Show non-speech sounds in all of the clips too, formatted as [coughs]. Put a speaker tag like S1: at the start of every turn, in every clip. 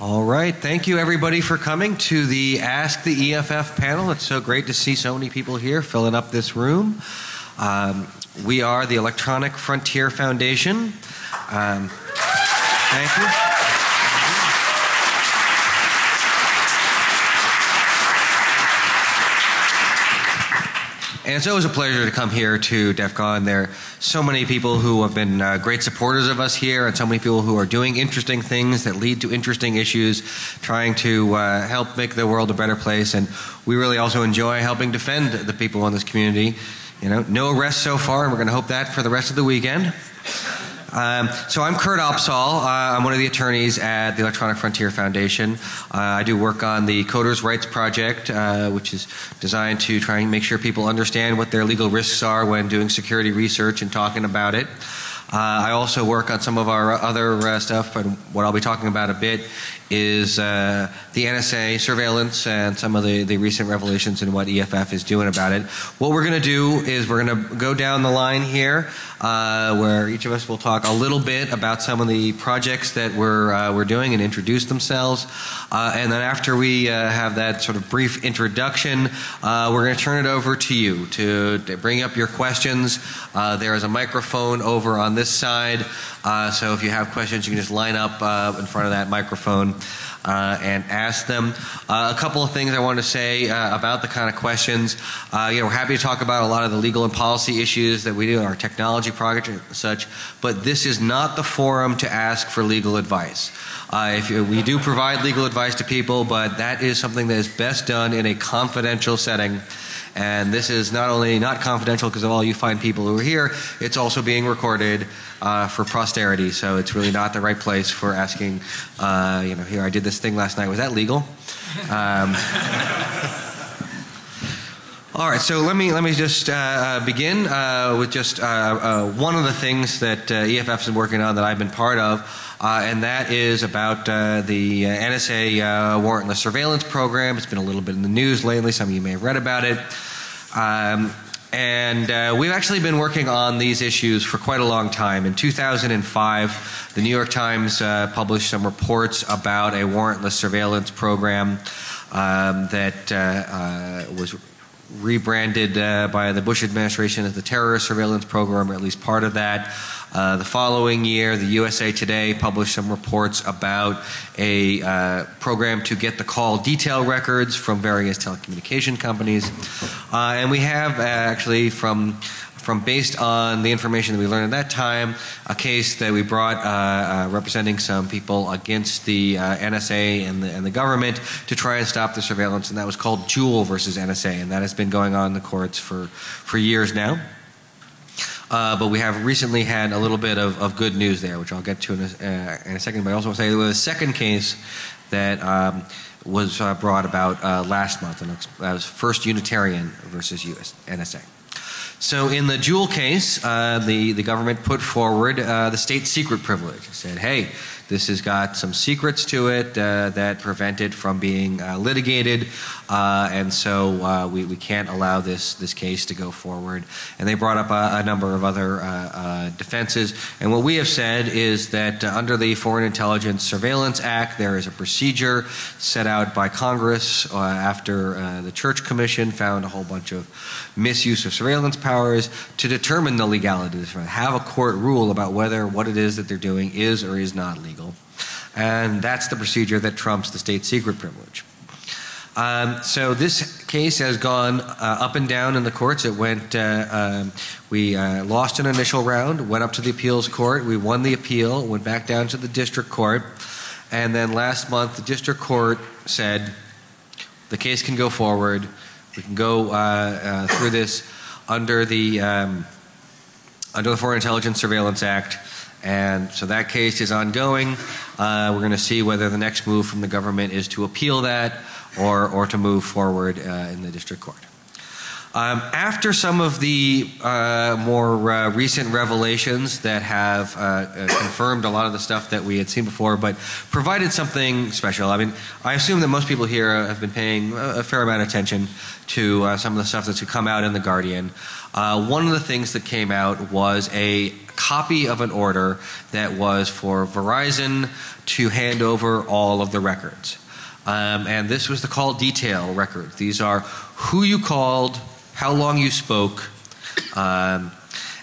S1: All right. Thank you, everybody, for coming to the Ask the EFF panel. It's so great to see so many people here filling up this room. Um, we are the Electronic Frontier Foundation. Um, thank you. And it's always a pleasure to come here to DEF CON. There are so many people who have been uh, great supporters of us here, and so many people who are doing interesting things that lead to interesting issues, trying to uh, help make the world a better place. And we really also enjoy helping defend the people in this community. You know, no arrests so far, and we're going to hope that for the rest of the weekend. Um, so I'm Kurt Opsahl. Uh, I'm one of the attorneys at the Electronic Frontier Foundation. Uh, I do work on the Coders Rights Project, uh, which is designed to try and make sure people understand what their legal risks are when doing security research and talking about it. Uh, I also work on some of our other uh, stuff, but what I'll be talking about a bit is uh, the NSA surveillance and some of the, the recent revelations and what EFF is doing about it. What we're going to do is we're going to go down the line here uh, where each of us will talk a little bit about some of the projects that we're, uh, we're doing and introduce themselves. Uh, and then after we uh, have that sort of brief introduction, uh, we're going to turn it over to you to, to bring up your questions. there is a microphone over on this side. So if you have questions, you can just line up in front of that microphone uh, and ask them. Uh, a couple of things I want to say uh, about the kind of questions. Uh, you know, we're happy to talk about a lot of the legal and policy issues that we do in our technology project and such, but this is not the forum to ask for legal advice. Uh, if you, we do provide legal advice to people, but that is something that is best done in a confidential setting. And this is not only not confidential because of all you fine people who are here, it's also being recorded uh, for posterity. So it's really not the right place for asking, uh, you know, here I did this thing last night. Was that legal? Um, [laughs] all right, so let me let me just uh, uh begin uh, with just uh, one of the things that EFF has been working on that I've been part of. Uh, and that is about uh, the uh, NSA warrantless surveillance program. It's been a little bit in the news lately. Some of you may have read about it. Um, and uh, we've actually been working on these issues for quite a long time. In 2005, the New York Times uh, published some reports about a warrantless surveillance program um, that uh, was rebranded by the Bush administration as the terrorist surveillance program, or at least part of that. Uh, the following year, the USA Today published some reports about a uh, program to get the call detail records from various telecommunication companies. Uh, and we have uh, actually from from based on the information that we learned at that time, a case that we brought uh, uh, representing some people against the uh, NSA and the, and the, government to try and stop the surveillance, and that was called Jewel versus NSA, and that has been going on in the courts for, for years now. Uh, but we have recently had a little bit of, of good news there, which I'll get to in a, uh, in a second. But I also want to say there was a second case that um, was uh, brought about uh, last month, and that was First Unitarian versus US, NSA. So in the Jewel case, uh, the, the government put forward uh, the state secret privilege. It said, hey, this has got some secrets to it uh, that prevent it from being uh, litigated, uh, and so uh, we, we can't allow this, this case to go forward. And they brought up a, a number of other uh, defenses. And what we have said is that under the Foreign Intelligence Surveillance Act, there is a procedure set out by Congress after the Church Commission found a whole bunch of misuse of surveillance powers to determine the legality of this. Have a court rule about whether what it is that they're doing is or is not legal legal. And that's the procedure that trumps the state secret privilege. Um, so this case has gone uh, up and down in the courts. It went, uh, um, we uh, lost an initial round, went up to the appeals court, we won the appeal, went back down to the district court, and then last month the district court said the case can go forward. We can go uh, uh, through this under the um, under the Foreign Intelligence Surveillance Act and so that case is ongoing. Uh, we're going to see whether the next move from the government is to appeal that or, or to move forward uh, in the district court. Um, after some of the uh, more uh, recent revelations that have uh, uh, confirmed a lot of the stuff that we had seen before, but provided something special. I mean, I assume that most people here have been paying a fair amount of attention to some of the stuff that's come out in The Guardian. Uh, one of the things that came out was a copy of an order that was for Verizon to hand over all of the records. Um, and this was the call detail record. These are who you called, how long you spoke, um,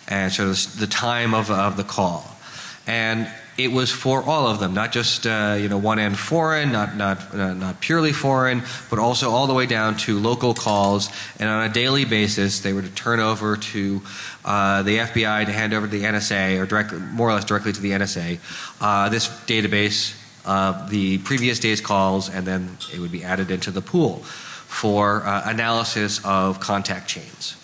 S1: and so the time of, of the call. And it was for all of them, not just uh, you know one end foreign, not not uh, not purely foreign, but also all the way down to local calls. And on a daily basis, they were to turn over to uh, the FBI to hand over to the NSA, or directly, more or less directly to the NSA, uh, this database of the previous day's calls, and then it would be added into the pool for uh, analysis of contact chains.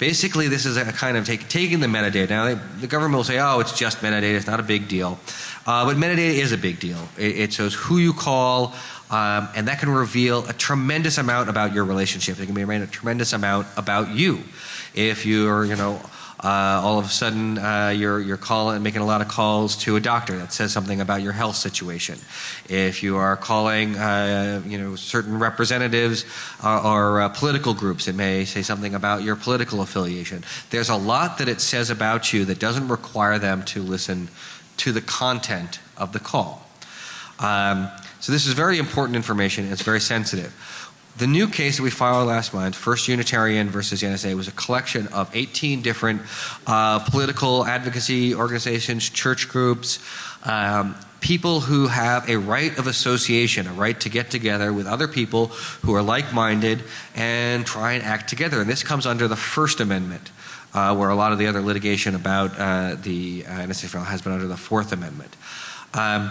S1: Basically, this is a kind of take, taking the metadata. Now, they, the government will say, oh, it's just metadata, it's not a big deal. Uh, but metadata is a big deal. It, it shows who you call, um, and that can reveal a tremendous amount about your relationship. It can be a tremendous amount about you. If you're, you know, uh, all of a sudden uh, you're, you're calling, making a lot of calls to a doctor that says something about your health situation. If you are calling uh, you know, certain representatives uh, or uh, political groups, it may say something about your political affiliation. There's a lot that it says about you that doesn't require them to listen to the content of the call. Um, so this is very important information. It's very sensitive. The new case that we filed last month, First Unitarian versus the NSA, was a collection of 18 different uh, political advocacy organizations, church groups, um, people who have a right of association, a right to get together with other people who are like minded and try and act together. And this comes under the First Amendment. Uh, where a lot of the other litigation about uh, the uh, NSA has been under the Fourth Amendment. Um,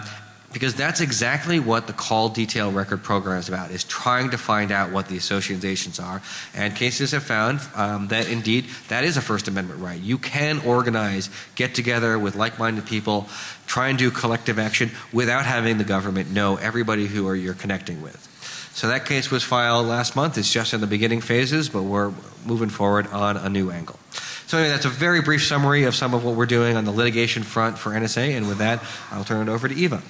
S1: because that's exactly what the call detail record program is about is trying to find out what the associations are. And cases have found um, that indeed that is a first amendment right. You can organize get together with like-minded people try and do collective action without having the government know everybody who are you're connecting with. So that case was filed last month. It's just in the beginning phases but we're moving forward on a new angle. So anyway, that's a very brief summary of some of what we're doing on the litigation front for NSA and with that I'll turn it over to Eva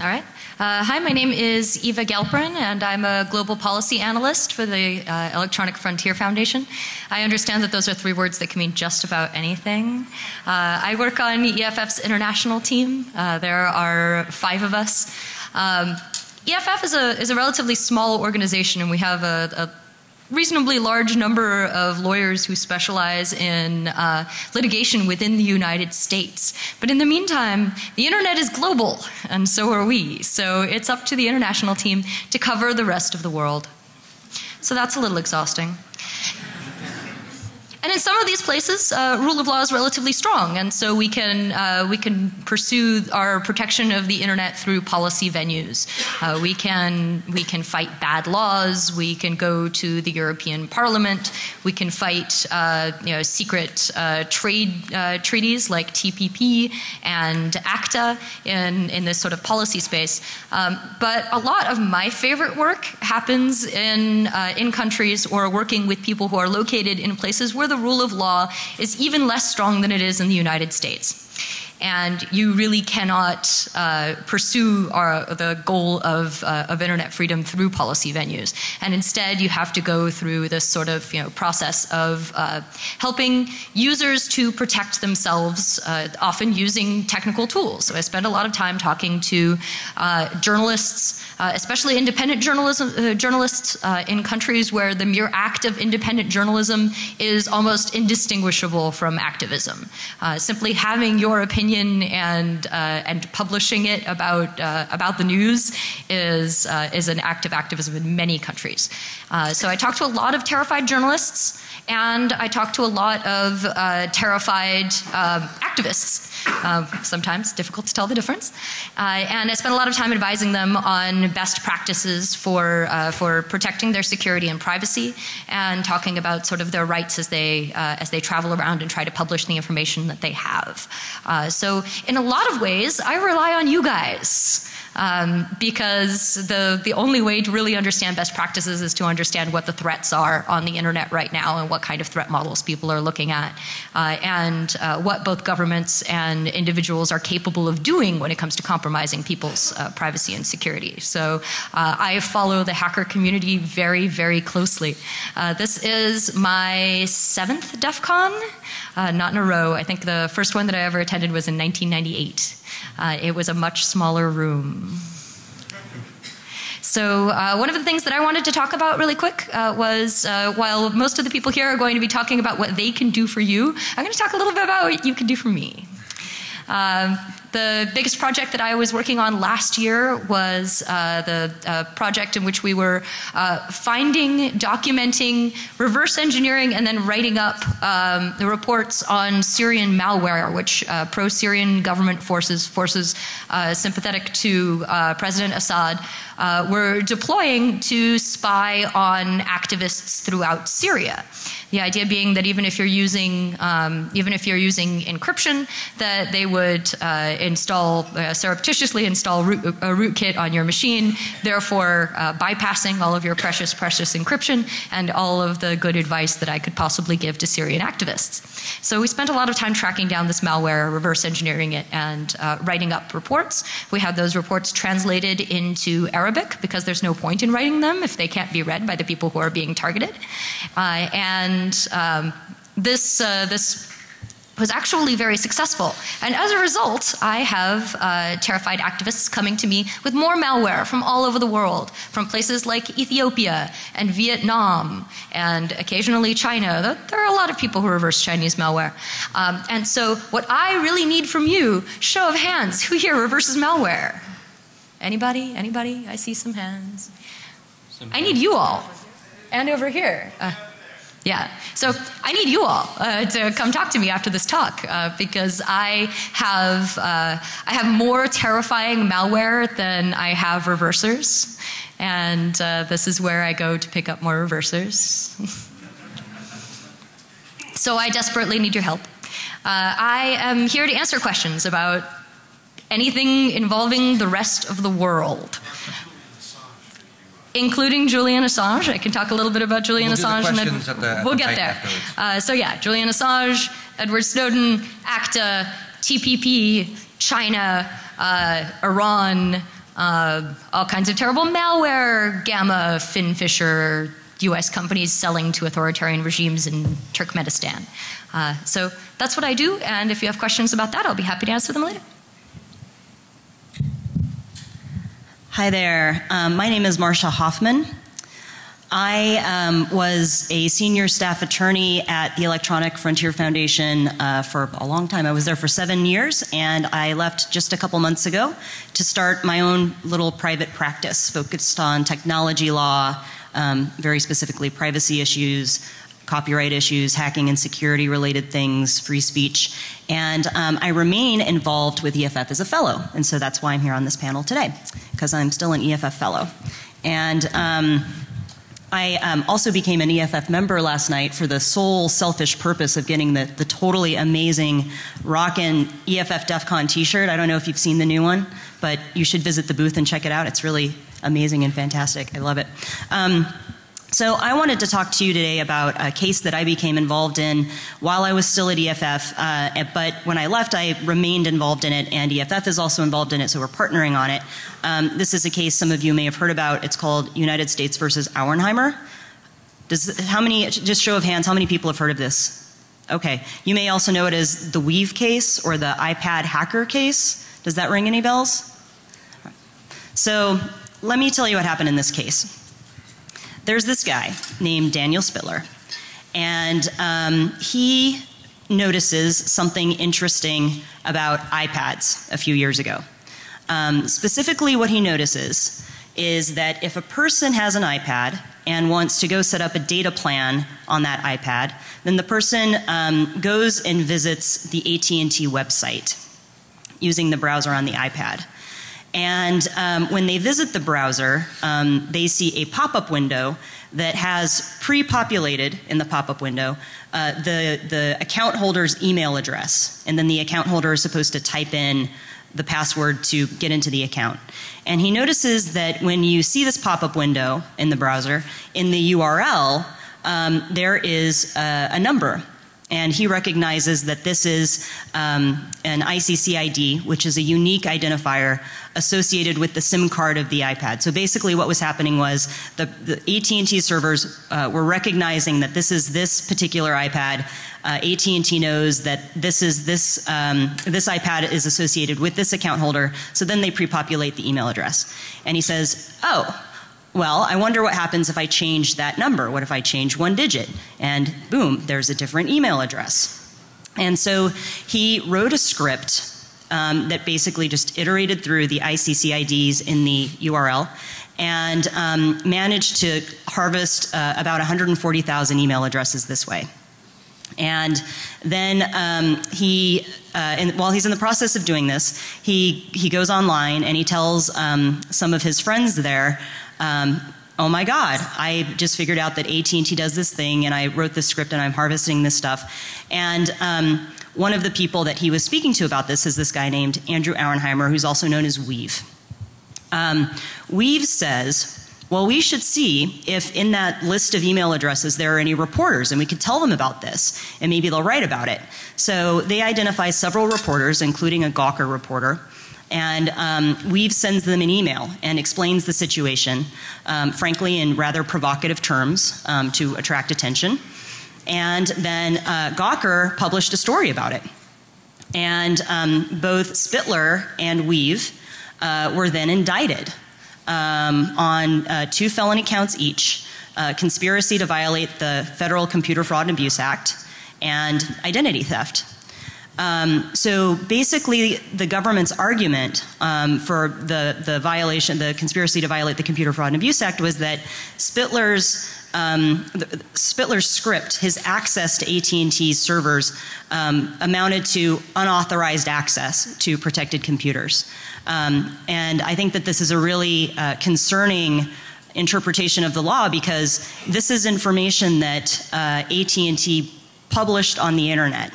S2: all right. Uh, hi, my name is Eva Galperin, and I'm a global policy analyst for the uh, Electronic Frontier Foundation. I understand that those are three words that can mean just about anything. Uh, I work on EFF's international team. Uh, there are five of us. Um, EFF is a, is a relatively small organization, and we have a, a reasonably large number of lawyers who specialize in uh, litigation within the United States. But in the meantime, the internet is global, and so are we. So it's up to the international team to cover the rest of the world. So that's a little exhausting. And in some of these places, uh, rule of law is relatively strong, and so we can uh, we can pursue our protection of the internet through policy venues. Uh, we can we can fight bad laws. We can go to the European Parliament. We can fight uh, you know secret uh, trade uh, treaties like TPP and ACTA in in this sort of policy space. Um, but a lot of my favorite work happens in in countries or working with people who are located in places where the the rule of law is even less strong than it is in the United States and you really cannot uh, pursue our, the goal of, uh, of internet freedom through policy venues. And instead, you have to go through this sort of you know, process of uh, helping users to protect themselves, uh, often using technical tools. So I spend a lot of time talking to uh, journalists, uh, especially independent journalism, journalists in countries where the mere act of independent journalism is almost indistinguishable from activism. simply having your opinion opinion and uh, and publishing it about uh, about the news is uh, is an act of activism in many countries. So I talked to a lot of terrified journalists and I talked to a lot of uh, terrified um, activists. Uh, sometimes difficult to tell the difference. Uh, and I spent a lot of time advising them on best practices for, uh, for protecting their security and privacy and talking about sort of their rights as they, uh, as they travel around and try to publish the information that they have. So in a lot of ways, I rely on you guys. Um, because the, the only way to really understand best practices is to understand what the threats are on the internet right now and what kind of threat models people are looking at, uh, and uh, what both governments and individuals are capable of doing when it comes to compromising people's uh, privacy and security. So uh, I follow the hacker community very, very closely. Uh, this is my seventh DEF CON, uh, not in a row. I think the first one that I ever attended was in 1998. Uh, it was a much smaller room. So, uh, one of the things that I wanted to talk about really quick uh, was uh, while most of the people here are going to be talking about what they can do for you, I'm going to talk a little bit about what you can do for me. Um, the biggest project that I was working on last year was uh, the uh, project in which we were uh, finding, documenting, reverse engineering, and then writing up um, the reports on Syrian malware, which uh, pro-Syrian government forces, forces uh, sympathetic to President Assad, were deploying to spy on activists throughout Syria. The idea being that even if you're using, um, even if you're using encryption, that they would uh, install, uh, surreptitiously install root, a rootkit on your machine, therefore uh, bypassing all of your precious, precious encryption and all of the good advice that I could possibly give to Syrian activists. So we spent a lot of time tracking down this malware, reverse engineering it, and uh, writing up reports. We had those reports translated into Arabic because there's no point in writing them if they can't be read by the people who are being targeted. Uh, and and um, this, uh, this was actually very successful. And as a result, I have uh, terrified activists coming to me with more malware from all over the world, from places like Ethiopia and Vietnam and occasionally China. There are a lot of people who reverse Chinese malware. Um, and so what I really need from you, show of hands, who here reverses malware? Anybody? Anybody? I see some hands. Some I need you all. And over here. Uh, yeah. So I need you all uh, to come talk to me after this talk uh, because I have uh, I have more terrifying malware than I have reversers, and uh, this is where I go to pick up more reversers. [laughs] so I desperately need your help. Uh, I am here to answer questions about anything involving the rest of the world including Julian Assange. I can talk a little bit about Julian
S1: we'll
S2: Assange.
S1: and then the,
S2: we'll get there. Uh, so yeah, Julian Assange, Edward Snowden, ACTA, TPP, China, uh, Iran, uh, all kinds of terrible malware, Gamma, Finfisher, US companies selling to authoritarian regimes in Turkmenistan. Uh, so that's what I do, and if you have questions about that, I'll be happy to answer them later.
S3: Hi there. Um, my name is Marcia Hofmann. I um, was a senior staff attorney at the Electronic Frontier Foundation uh, for a long time. I was there for seven years, and I left just a couple months ago to start my own little private practice focused on technology law, um, very specifically privacy issues, copyright issues, hacking and security related things, free speech. And um, I remain involved with EFF as a fellow. And so that's why I'm here on this panel today, because I'm still an EFF fellow. And um, I um, also became an EFF member last night for the sole selfish purpose of getting the, the totally amazing rockin' EFF DEF CON t shirt. I don't know if you've seen the new one, but you should visit the booth and check it out. It's really amazing and fantastic. I love it. So I wanted to talk to you today about a case that I became involved in while I was still at EFF, uh, but when I left I remained involved in it and EFF is also involved in it so we're partnering on it. Um, this is a case some of you may have heard about. It's called United States versus Auernheimer. Does, how many, just show of hands, how many people have heard of this? Okay. You may also know it as the Weev case or the iPad hacker case. Does that ring any bells? So let me tell you what happened in this case there's this guy named Daniel Spitler, and um, he notices something interesting about iPads a few years ago. Um, specifically, what he notices is that if a person has an iPad and wants to go set up a data plan on that iPad, then the person um, goes and visits the AT&T website using the browser on the iPad. And um, when they visit the browser, um, they see a pop-up window that has pre-populated in the pop-up window uh, the, the account holder's email address. And then the account holder is supposed to type in the password to get into the account. And he notices that when you see this pop up window in the browser, in the URL, um, there is a, a number and he recognizes that this is um, an ICC ID, which is a unique identifier associated with the SIM card of the iPad. So basically, what was happening was the, the AT&T servers uh, were recognizing that this is this particular iPad. Uh, AT&T knows that this is this um, this iPad is associated with this account holder. So then they pre-populate the email address, and he says, "Oh." Well, I wonder what happens if I change that number. What if I change one digit? And boom, there's a different email address. And so he wrote a script um, that basically just iterated through the ICC IDs in the URL and um, managed to harvest uh, about 140,000 email addresses this way. And then um, he, uh, while he's in the process of doing this, he, he goes online and he tells um, some of his friends there um, oh my God, I just figured out that AT&T does this thing and I wrote this script and I'm harvesting this stuff. And um, one of the people that he was speaking to about this is this guy named Andrew Auernheimer, who's also known as Weev. Um, Weev says, well, we should see if in that list of email addresses there are any reporters and we could tell them about this and maybe they'll write about it. So they identify several reporters, including a Gawker reporter, and um, Weev sends them an email and explains the situation, um, frankly, in rather provocative terms um, to attract attention. And then uh, Gawker published a story about it. And um, both Spitler and Weev uh, were then indicted um, on uh, two felony counts each uh, conspiracy to violate the Federal Computer Fraud and Abuse Act and identity theft. Um, so basically, the government's argument um, for the, the violation, the conspiracy to violate the Computer Fraud and Abuse Act was that Spitler's um, Spitler's script, his access to AT&T's servers, um, amounted to unauthorized access to protected computers. Um, and I think that this is a really uh, concerning interpretation of the law because this is information that uh, AT&T published on the internet.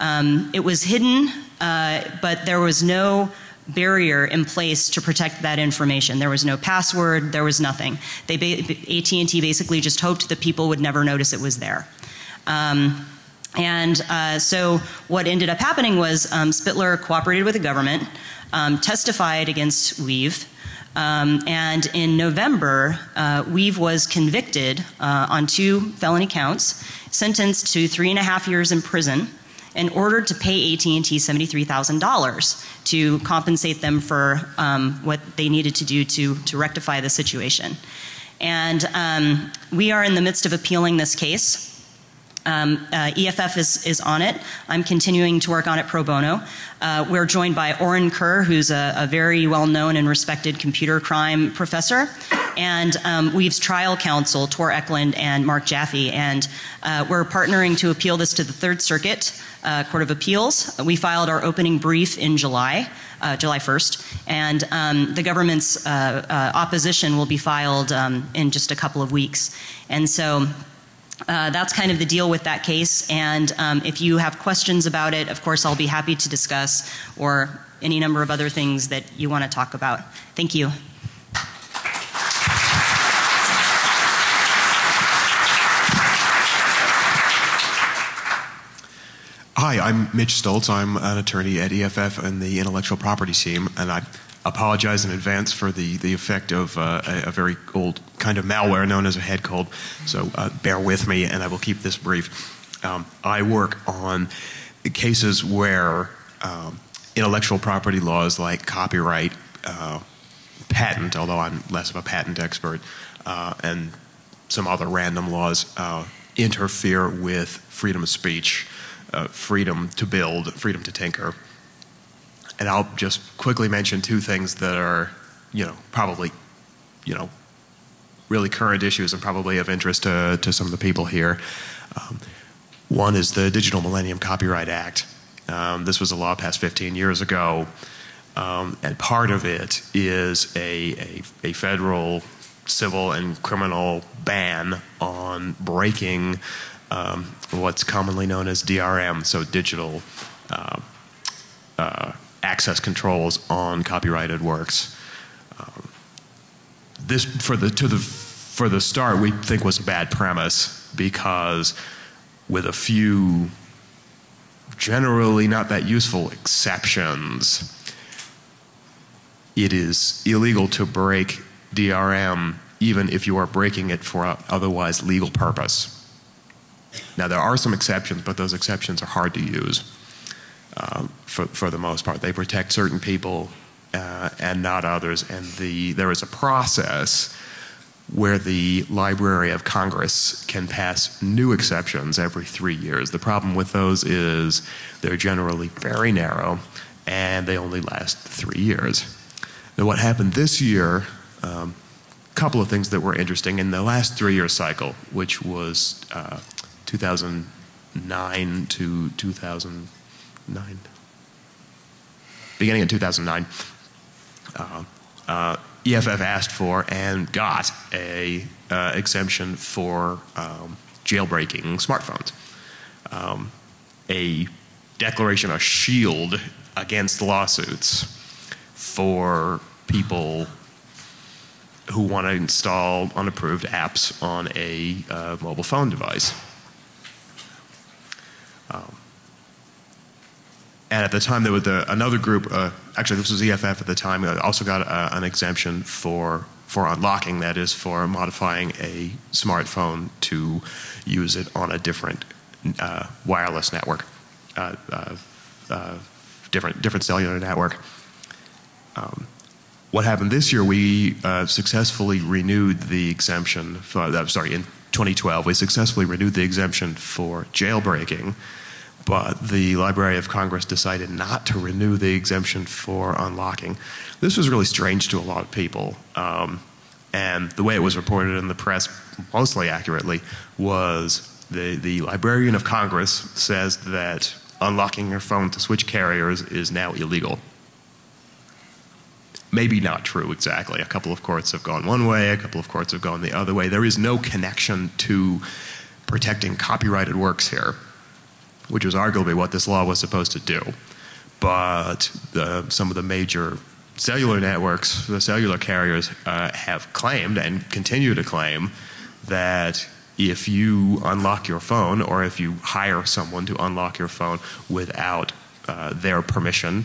S3: Um, it was hidden, uh, but there was no barrier in place to protect that information. There was no password, there was nothing. They AT&T basically just hoped that people would never notice it was there. Um, and uh, so what ended up happening was um, Spitler cooperated with the government, um, testified against Weev, um, and in November, uh, Weev was convicted uh, on two felony counts, sentenced to three and a half years in prison in order to pay AT&T $73,000 to compensate them for um, what they needed to do to, to rectify the situation. And um, we are in the midst of appealing this case. Um, uh, EFF is, is on it. I'm continuing to work on it pro bono. Uh, we're joined by Orin Kerr, who's a, a very well known and respected computer crime professor, and um, Weev's trial counsel, Tor Ekeland and Mark Jaffe. And uh, we're partnering to appeal this to the Third Circuit uh, Court of Appeals. We filed our opening brief in July. Uh, July 1st, and um, the government's uh, uh, opposition will be filed um, in just a couple of weeks. And so uh, that's kind of the deal with that case. And um, if you have questions about it, of course, I'll be happy to discuss or any number of other things that you want to talk about. Thank you.
S4: Hi, I'm Mitch Stoltz. I'm an attorney at EFF and the intellectual property team, and I apologize in advance for the, the effect of uh, a, a, very old kind of malware known as a head cold. So uh, bear with me, and I will keep this brief. Um, I work on cases where um, intellectual property laws like copyright, uh, patent, although I'm less of a patent expert, uh, and some other random laws uh, interfere with freedom of speech uh, freedom to build, freedom to tinker. And I'll just quickly mention two things that are, you know, probably, you know, really current issues and probably of interest to, to some of the people here. Um, one is the Digital Millennium Copyright Act. Um, this was a law passed 15 years ago, um, and part of it is a, a, a, federal civil and criminal ban on breaking um, what's commonly known as DRM, so digital uh, uh, access controls on copyrighted works. Um, this for the to the for the start we think was a bad premise because with a few generally not that useful exceptions it is illegal to break DRM even if you are breaking it for a otherwise legal purpose. Now there are some exceptions, but those exceptions are hard to use uh, for, for the most part. They protect certain people uh, and not others, and the, there is a process where the Library of Congress can pass new exceptions every three years. The problem with those is they're generally very narrow and they only last three years. Now, what happened this year, a um, couple of things that were interesting in the last three year cycle, which was uh, 2009 to 2009, beginning in 2009. Uh, uh, EFF asked for and got a uh, exemption for um, jailbreaking smartphones. Um, a declaration, a shield against lawsuits for people who want to install unapproved apps on a uh, mobile phone device. And at the time, there was another group. Uh, actually, this was EFF at the time. Uh, also got a, an exemption for for unlocking. That is for modifying a smartphone to use it on a different uh, wireless network, uh, uh, uh, different different cellular network. Um, what happened this year? We successfully renewed the exemption. For, sorry, in 2012, we successfully renewed the exemption for jailbreaking but the Library of Congress decided not to renew the exemption for unlocking. This was really strange to a lot of people. Um, and the way it was reported in the press, mostly accurately, was the, the Librarian of Congress says that unlocking your phone to switch carriers is now illegal. Maybe not true exactly. A couple of courts have gone one way, a couple of courts have gone the other way. There is no connection to protecting copyrighted works here which was arguably what this law was supposed to do. But the, some of the major cellular networks, the cellular carriers, uh, have claimed and continue to claim that if you unlock your phone or if you hire someone to unlock your phone without uh, their permission,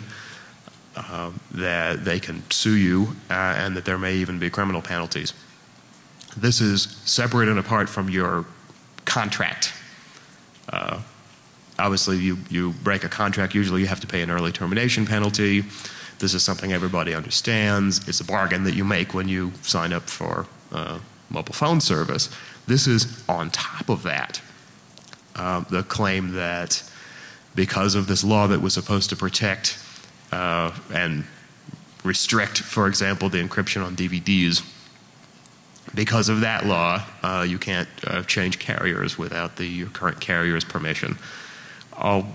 S4: uh, that they can sue you uh, and that there may even be criminal penalties. This is separate and apart from your contract. Obviously you, you break a contract, usually you have to pay an early termination penalty. This is something everybody understands. It's a bargain that you make when you sign up for uh, mobile phone service. This is on top of that. Uh, the claim that because of this law that was supposed to protect uh, and restrict, for example, the encryption on DVDs, because of that law, uh, you can't uh, change carriers without the your current carrier's permission all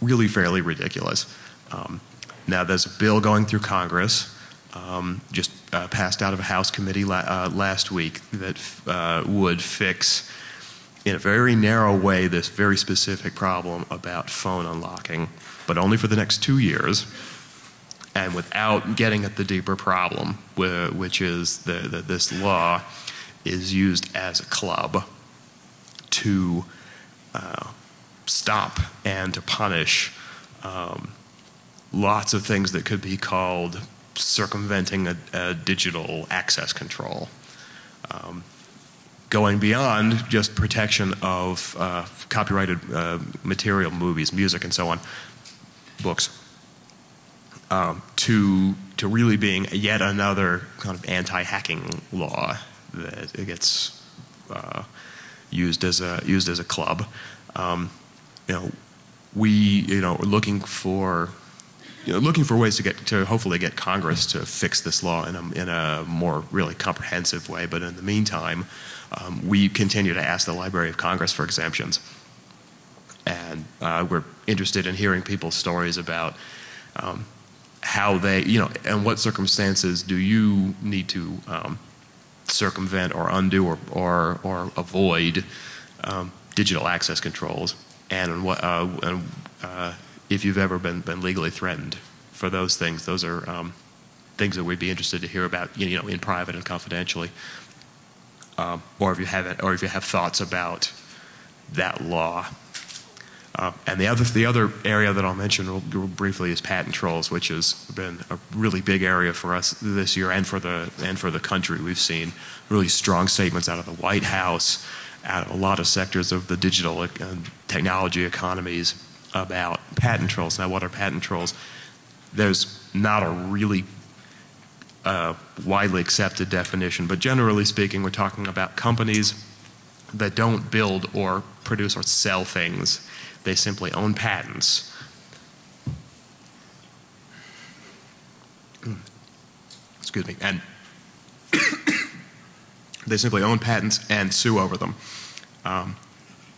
S4: really fairly ridiculous. Um, now, there's a bill going through Congress, um, just uh, passed out of a House committee la uh, last week, that uh, would fix, in a very narrow way, this very specific problem about phone unlocking, but only for the next two years, and without getting at the deeper problem, which is that this law is used as a club to uh, stop and to punish um, lots of things that could be called circumventing a, a digital access control. Um, going beyond just protection of uh, copyrighted uh, material, movies, music, and so on, books, um, to to really being yet another kind of anti-hacking law that gets uh, used as a used as a club. Um, you know, we, you know, are looking for, you know, looking for ways to get to hopefully get Congress to fix this law in a, in a more really comprehensive way. But in the meantime, um, we continue to ask the Library of Congress for exemptions. And uh, we're interested in hearing people's stories about um, how they, you know, and what circumstances do you need to um, circumvent or undo or, or, or avoid um, digital access controls and what uh, and uh, if you've ever been been legally threatened for those things. Those are um, things that we'd be interested to hear about, you know, in private and confidentially. Um, or if you have or if you have thoughts about that law. Uh, and the other the other area that I'll mention real, real briefly is patent trolls, which has been a really big area for us this year and for the and for the country. We've seen really strong statements out of the White House, a lot of sectors of the digital and technology economies about patent trolls. Now, what are patent trolls? There's not a really uh, widely accepted definition, but generally speaking, we're talking about companies that don't build or produce or sell things. They simply own patents. Excuse me. And they simply own patents and sue over them. Um,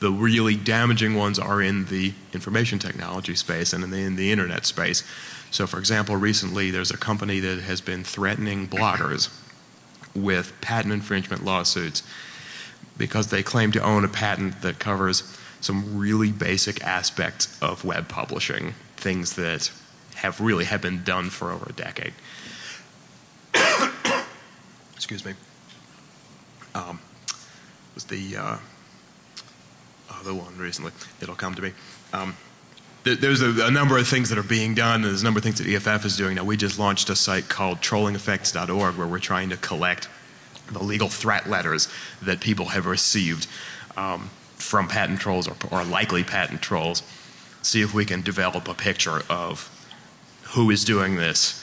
S4: the really damaging ones are in the information technology space and in the, in the internet space. So, for example, recently there's a company that has been threatening bloggers with patent infringement lawsuits because they claim to own a patent that covers some really basic aspects of web publishing, things that have really have been done for over a decade. [coughs] Excuse me. Um, was the uh, other one recently? It'll come to me. Um, there's a, a, number of things that are being done. There's a number of things that EFF is doing. Now, we just launched a site called trollingeffects.org where we're trying to collect the legal threat letters that people have received um, from patent trolls or, or likely patent trolls. See if we can develop a picture of who is doing this,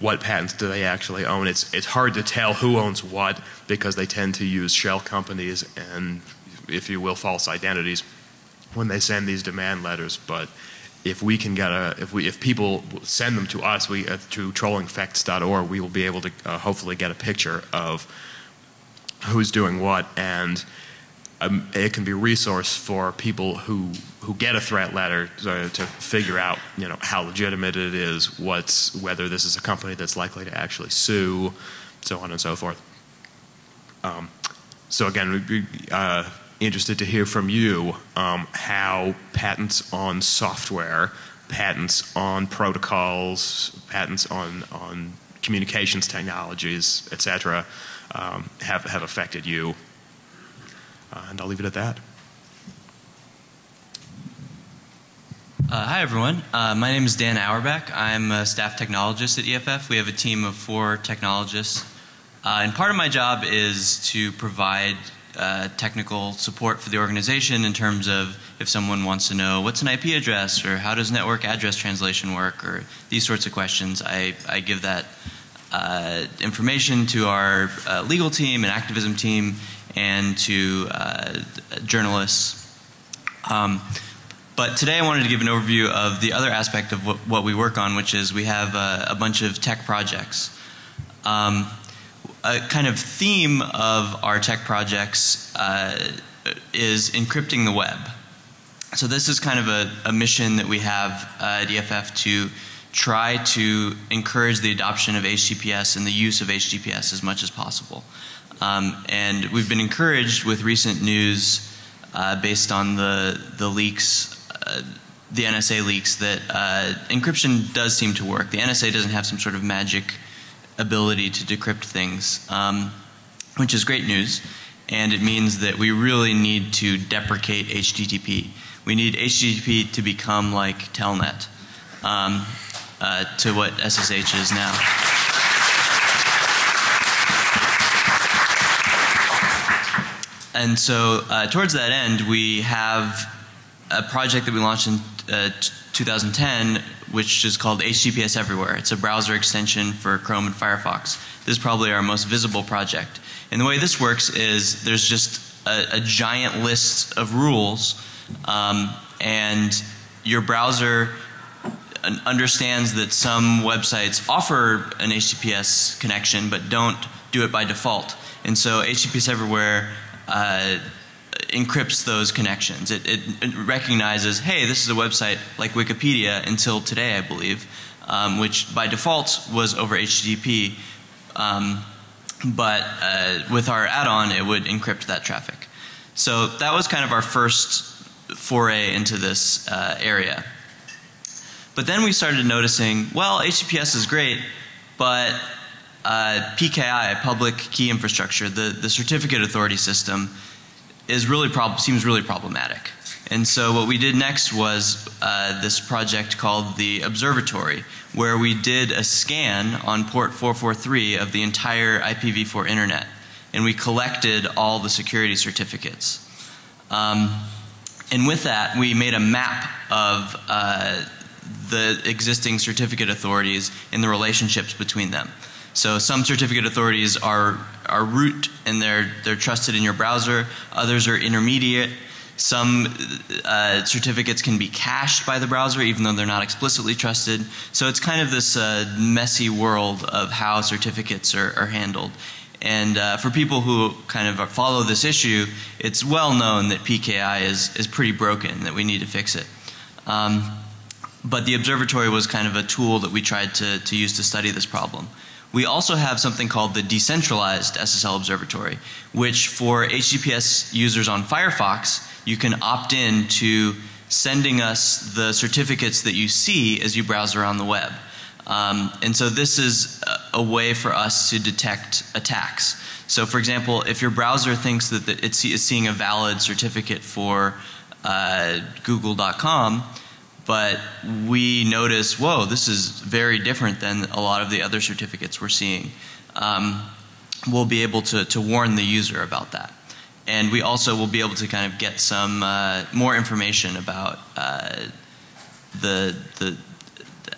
S4: what patents do they actually own. It's, it's hard to tell who owns what because they tend to use shell companies and, if you will, false identities when they send these demand letters. But if we can get a, if we, if people send them to us, we, uh, to trollingeffects.org, we will be able to uh, hopefully get a picture of who's doing what, and um, it can be a resource for people who who get a threat letter to, to, figure out, you know, how legitimate it is, what's whether this is a company that's likely to actually sue, so on and so forth. Um, so again, we'd be uh, interested to hear from you um, how patents on software, patents on protocols, patents on on communications technologies, et cetera, um, have, have affected you. Uh, and I'll leave it at that.
S5: Uh, hi, everyone. Uh, my name is Dan Auerbach. I'm a staff technologist at EFF. We have a team of four technologists. Uh, and part of my job is to provide uh, technical support for the organization in terms of if someone wants to know what's an IP address or how does network address translation work or these sorts of questions. I, I give that uh, information to our legal team and activism team and to uh, journalists. Um, but today I wanted to give an overview of the other aspect of what, what we work on, which is we have a, bunch of tech projects. Um, a kind of theme of our tech projects uh, is encrypting the web. So this is kind of a, a mission that we have uh, at EFF to try to encourage the adoption of HTTPS and the use of HTTPS as much as possible. Um, and we've been encouraged with recent news uh, based on the, the leaks, uh, the NSA leaks, that uh, encryption does seem to work. The NSA doesn't have some sort of magic ability to decrypt things, um, which is great news. And it means that we really need to deprecate HTTP. We need HTTP to become like Telnet. Um, uh, to what SSH is now. And so, uh, towards that end, we have a project that we launched in uh, 2010, which is called HTTPS Everywhere. It's a browser extension for Chrome and Firefox. This is probably our most visible project. And the way this works is there's just a, a giant list of rules, um, and your browser understands that some websites offer an HTTPS connection but don't do it by default. And so HTTPS Everywhere uh, encrypts those connections. It, it, it, recognizes, hey, this is a website like Wikipedia until today, I believe, um, which by default was over HTTP. Um, but uh, with our add-on, it would encrypt that traffic. So that was kind of our first foray into this uh, area. But then we started noticing, well, HTTPS is great, but uh, PKI, public key infrastructure, the, the certificate authority system, is really prob- seems really problematic. And so what we did next was uh, this project called the Observatory, where we did a scan on port 443 of the entire IPv4 internet, and we collected all the security certificates. Um, and with that, we made a map of uh, the existing certificate authorities and the relationships between them. So some certificate authorities are are root and they're they're trusted in your browser. Others are intermediate. Some uh, certificates can be cached by the browser even though they're not explicitly trusted. So it's kind of this uh, messy world of how certificates are, are handled. And uh, for people who kind of follow this issue, it's well known that PKI is, is pretty broken, that we need to fix it. Um, but the observatory was kind of a tool that we tried to, to use to study this problem. We also have something called the decentralized SSL observatory, which for HTTPS users on Firefox, you can opt in to sending us the certificates that you see as you browse around the web. Um, and so this is a, a, way for us to detect attacks. So for example, if your browser thinks that the, it's seeing a valid certificate for uh, google.com, but we notice, whoa, this is very different than a lot of the other certificates we're seeing. Um, we'll be able to, to warn the user about that. And we also will be able to kind of get some uh, more information about uh, the, the,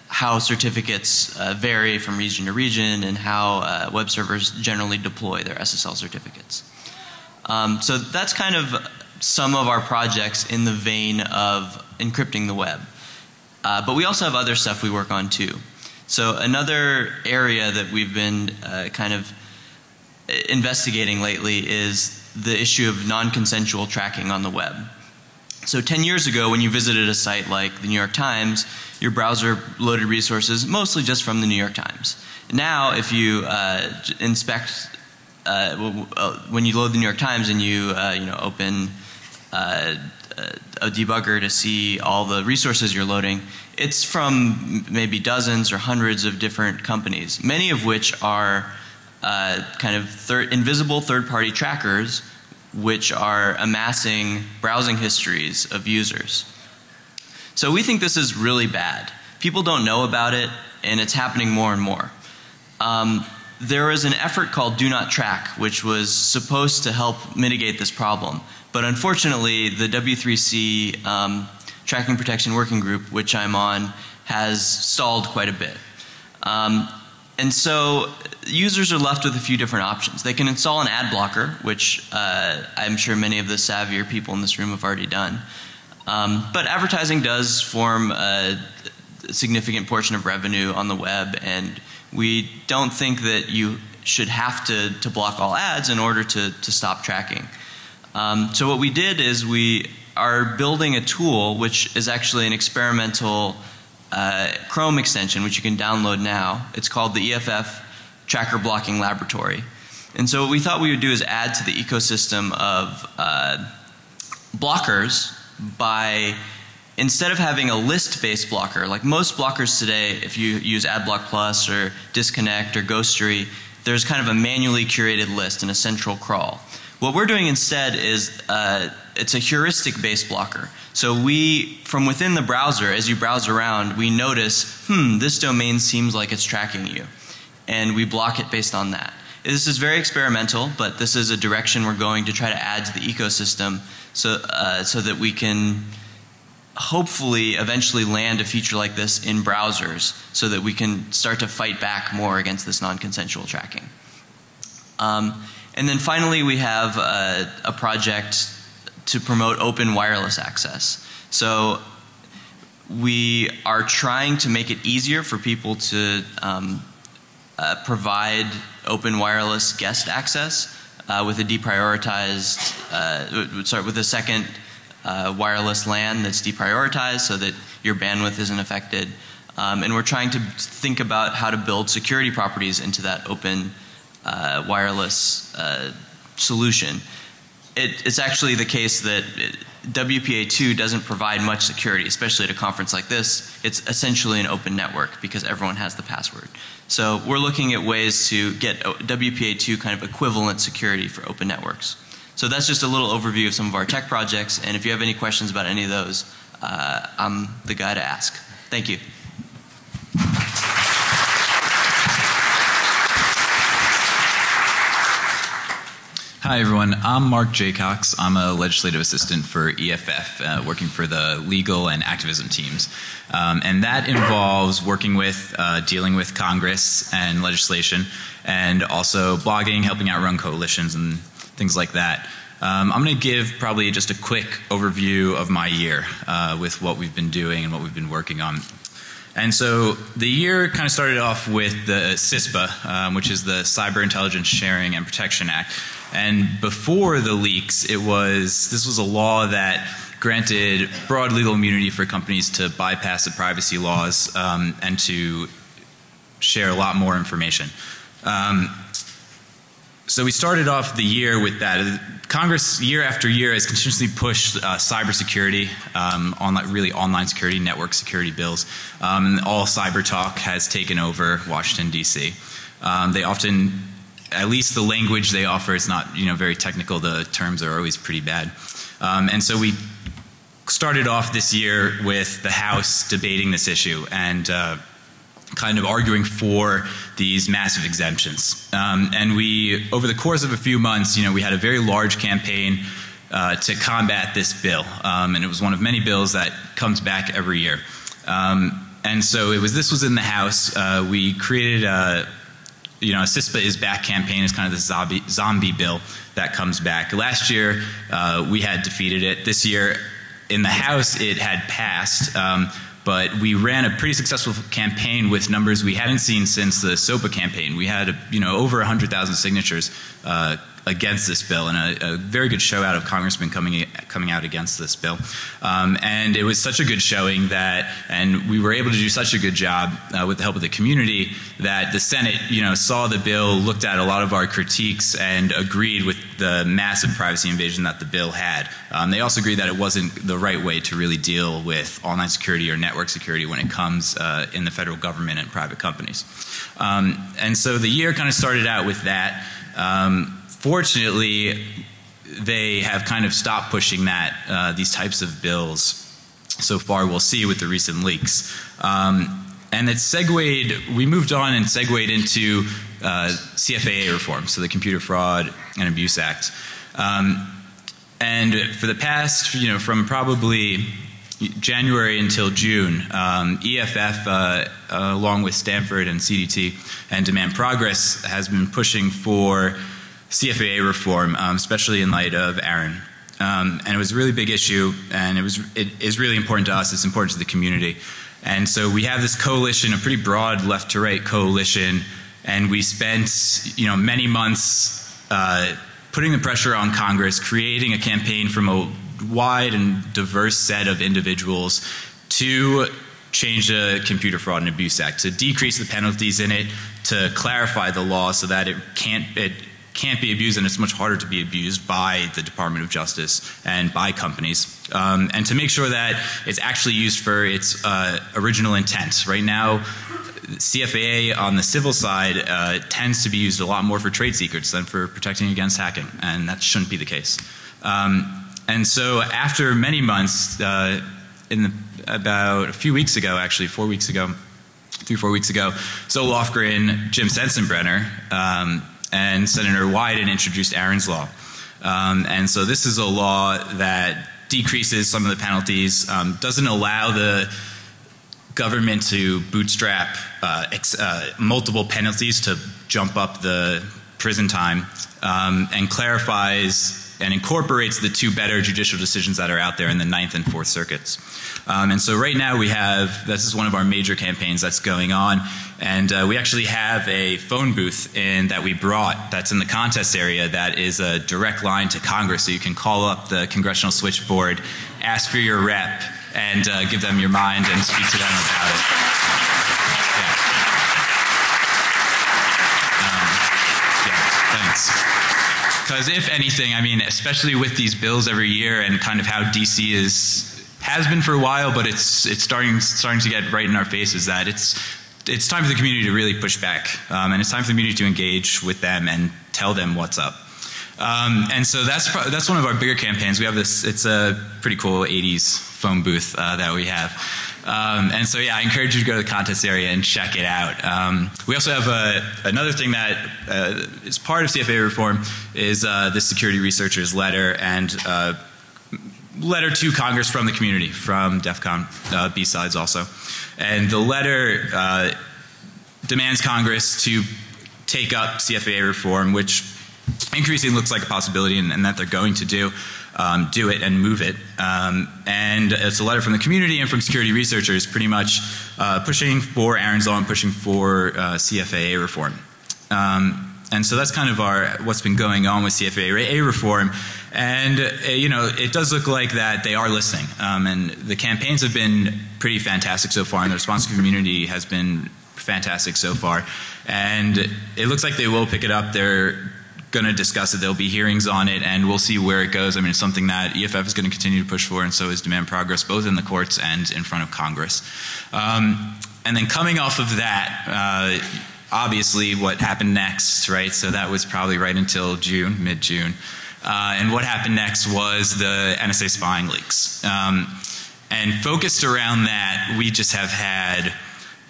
S5: how certificates uh, vary from region to region and how uh, web servers generally deploy their SSL certificates. Um, so that's kind of some of our projects in the vein of encrypting the web. Uh, but we also have other stuff we work on too. So another area that we've been uh, kind of investigating lately is the issue of non-consensual tracking on the web. So 10 years ago when you visited a site like the New York Times, your browser loaded resources mostly just from the New York Times. Now if you uh, inspect uh, uh, when you load the New York Times and you uh, you know open a debugger to see all the resources you're loading, it's from maybe dozens or hundreds of different companies, many of which are uh, kind of thir invisible third party trackers which are amassing browsing histories of users. So we think this is really bad. People don't know about it and it's happening more and more. Um, there was an effort called Do Not Track which was supposed to help mitigate this problem. But unfortunately, the W3C um, Tracking Protection Working Group, which I'm on, has stalled quite a bit. Um, and so users are left with a few different options. They can install an ad blocker, which uh, I'm sure many of the savvier people in this room have already done. Um, but advertising does form a significant portion of revenue on the web, and we don't think that you should have to, to block all ads in order to, to stop tracking. Um, so what we did is we are building a tool which is actually an experimental uh, Chrome extension which you can download now. It's called the EFF Tracker Blocking Laboratory. And so what we thought we would do is add to the ecosystem of uh, blockers by instead of having a list based blocker like most blockers today if you use AdBlock Plus or Disconnect or Ghostery there's kind of a manually curated list and a central crawl. What we're doing instead is uh, it's a heuristic based blocker. So we, from within the browser, as you browse around, we notice, hmm, this domain seems like it's tracking you. And we block it based on that. This is very experimental, but this is a direction we're going to try to add to the ecosystem so, uh, so that we can hopefully eventually land a feature like this in browsers so that we can start to fight back more against this non-consensual tracking. Um, and then finally we have a, a project to promote open wireless access. So we are trying to make it easier for people to um, uh, provide open wireless guest access uh, with a deprioritized, uh, sorry, with a second uh, wireless LAN that's deprioritized so that your bandwidth isn't affected. Um, and we're trying to think about how to build security properties into that open uh, wireless uh, solution. it, it's actually the case that it, WPA2 doesn't provide much security, especially at a conference like this. It's essentially an open network because everyone has the password. So we're looking at ways to get WPA2 kind of equivalent security for open networks. So that's just a little overview of some of our tech projects. And if you have any questions about any of those, uh, I'm the guy to ask. Thank you.
S6: Hi, everyone. I'm Mark Jaycox. I'm a legislative assistant for EFF, uh, working for the legal and activism teams. Um, and that involves working with, uh, dealing with Congress and legislation, and also blogging, helping out run coalitions, and things like that. Um, I'm going to give probably just a quick overview of my year uh, with what we've been doing and what we've been working on. And so the year kind of started off with the CISPA, um, which is the Cyber Intelligence Sharing and Protection Act. And before the leaks, it was this was a law that granted broad legal immunity for companies to bypass the privacy laws um, and to share a lot more information. Um, so we started off the year with that. Congress, year after year, has continuously pushed uh, cybersecurity, um, online, really online security, network security bills. Um, all cyber talk has taken over Washington D.C. Um, they often at least the language they offer is not you know very technical. The terms are always pretty bad, um, and so we started off this year with the House debating this issue and. Uh, kind of arguing for these massive exemptions. Um, and we, over the course of a few months, you know, we had a very large campaign uh, to combat this bill. Um, and it was one of many bills that comes back every year. Um, and so it was, this was in the House. Uh, we created a, you know, CISPA is back campaign is kind of the zombie, zombie bill that comes back. Last year, uh, we had defeated it. This year, in the House, it had passed. Um, but we ran a pretty successful campaign with numbers we hadn't seen since the SOPA campaign. We had, you know, over 100,000 signatures uh, against this bill and a, a, very good show out of congressmen coming coming out against this bill. Um, and it was such a good showing that, and we were able to do such a good job uh, with the help of the community that the Senate, you know, saw the bill, looked at a lot of our critiques, and agreed with the massive privacy invasion that the bill had. Um, they also agreed that it wasn't the right way to really deal with online security or network security when it comes uh, in the federal government and private companies. Um, and so the year kind of started out with that. Um, Fortunately, they have kind of stopped pushing that, uh, these types of bills so far. We'll see with the recent leaks. Um, and it segued, we moved on and segued into uh, CFAA reform, so the Computer Fraud and Abuse Act. Um, and for the past, you know, from probably January until June, um, EFF, uh, uh, along with Stanford and CDT and Demand Progress, has been pushing for CFAA reform, um, especially in light of Aaron. Um, and it was a really big issue, and it was it is really important to us. It's important to the community, and so we have this coalition, a pretty broad left to right coalition, and we spent you know many months uh, putting the pressure on Congress, creating a campaign from a wide and diverse set of individuals to change the Computer Fraud and Abuse Act, to decrease the penalties in it, to clarify the law so that it can't it can't be abused and it's much harder to be abused by the Department of Justice and by companies. Um, and to make sure that it's actually used for its uh, original intent. Right now, CFAA on the civil side uh, tends to be used a lot more for trade secrets than for protecting against hacking, and that shouldn't be the case. Um, and so, after many months, uh, in the, about a few weeks ago, actually, four weeks ago, three, four weeks ago, Zoe Lofgren, Jim Sensenbrenner, um, and Senator Wyden introduced Aaron's Law. Um, and so this is a law that decreases some of the penalties, um, doesn't allow the government to bootstrap uh, uh, multiple penalties to jump up the prison time, um, and clarifies and incorporates the two better judicial decisions that are out there in the Ninth and Fourth Circuits. Um, and so right now we have, this is one of our major campaigns that's going on, and uh, we actually have a phone booth in, that we brought that's in the contest area that is a direct line to Congress, so you can call up the congressional switchboard, ask for your rep, and uh, give them your mind and speak to them about it. Yeah. Because if anything, I mean, especially with these bills every year and kind of how DC is has been for a while, but it's it's starting starting to get right in our faces that it's it's time for the community to really push back, um, and it's time for the community to engage with them and tell them what's up. Um, and so that's that's one of our bigger campaigns. We have this. It's a pretty cool '80s phone booth uh, that we have. Um, and so, yeah, I encourage you to go to the contest area and check it out. Um, we also have a, another thing that uh, is part of CFA reform is uh, the security researchers letter and uh, letter to Congress from the community, from DEF CON uh, B-sides also. And the letter uh, demands Congress to take up CFA reform, which increasingly looks like a possibility and, and that they're going to do um, do it and move it. Um, and it's a letter from the community and from security researchers pretty much uh, pushing for Aaron's Law and pushing for uh, CFAA reform. Um, and so that's kind of our what's been going on with CFAA reform. And uh, you know, it does look like that they are listening. Um, and the campaigns have been pretty fantastic so far, and the response community has been fantastic so far. And it looks like they will pick it up. They're going to discuss it. There'll be hearings on it, and we'll see where it goes. I mean, it's something that EFF is going to continue to push for, and so is Demand Progress, both in the courts and in front of Congress. Um, and then coming off of that, uh, obviously, what happened next, right? So that was probably right until June, mid June. Uh, and what happened next was the NSA spying leaks. Um, and focused around that, we just have had.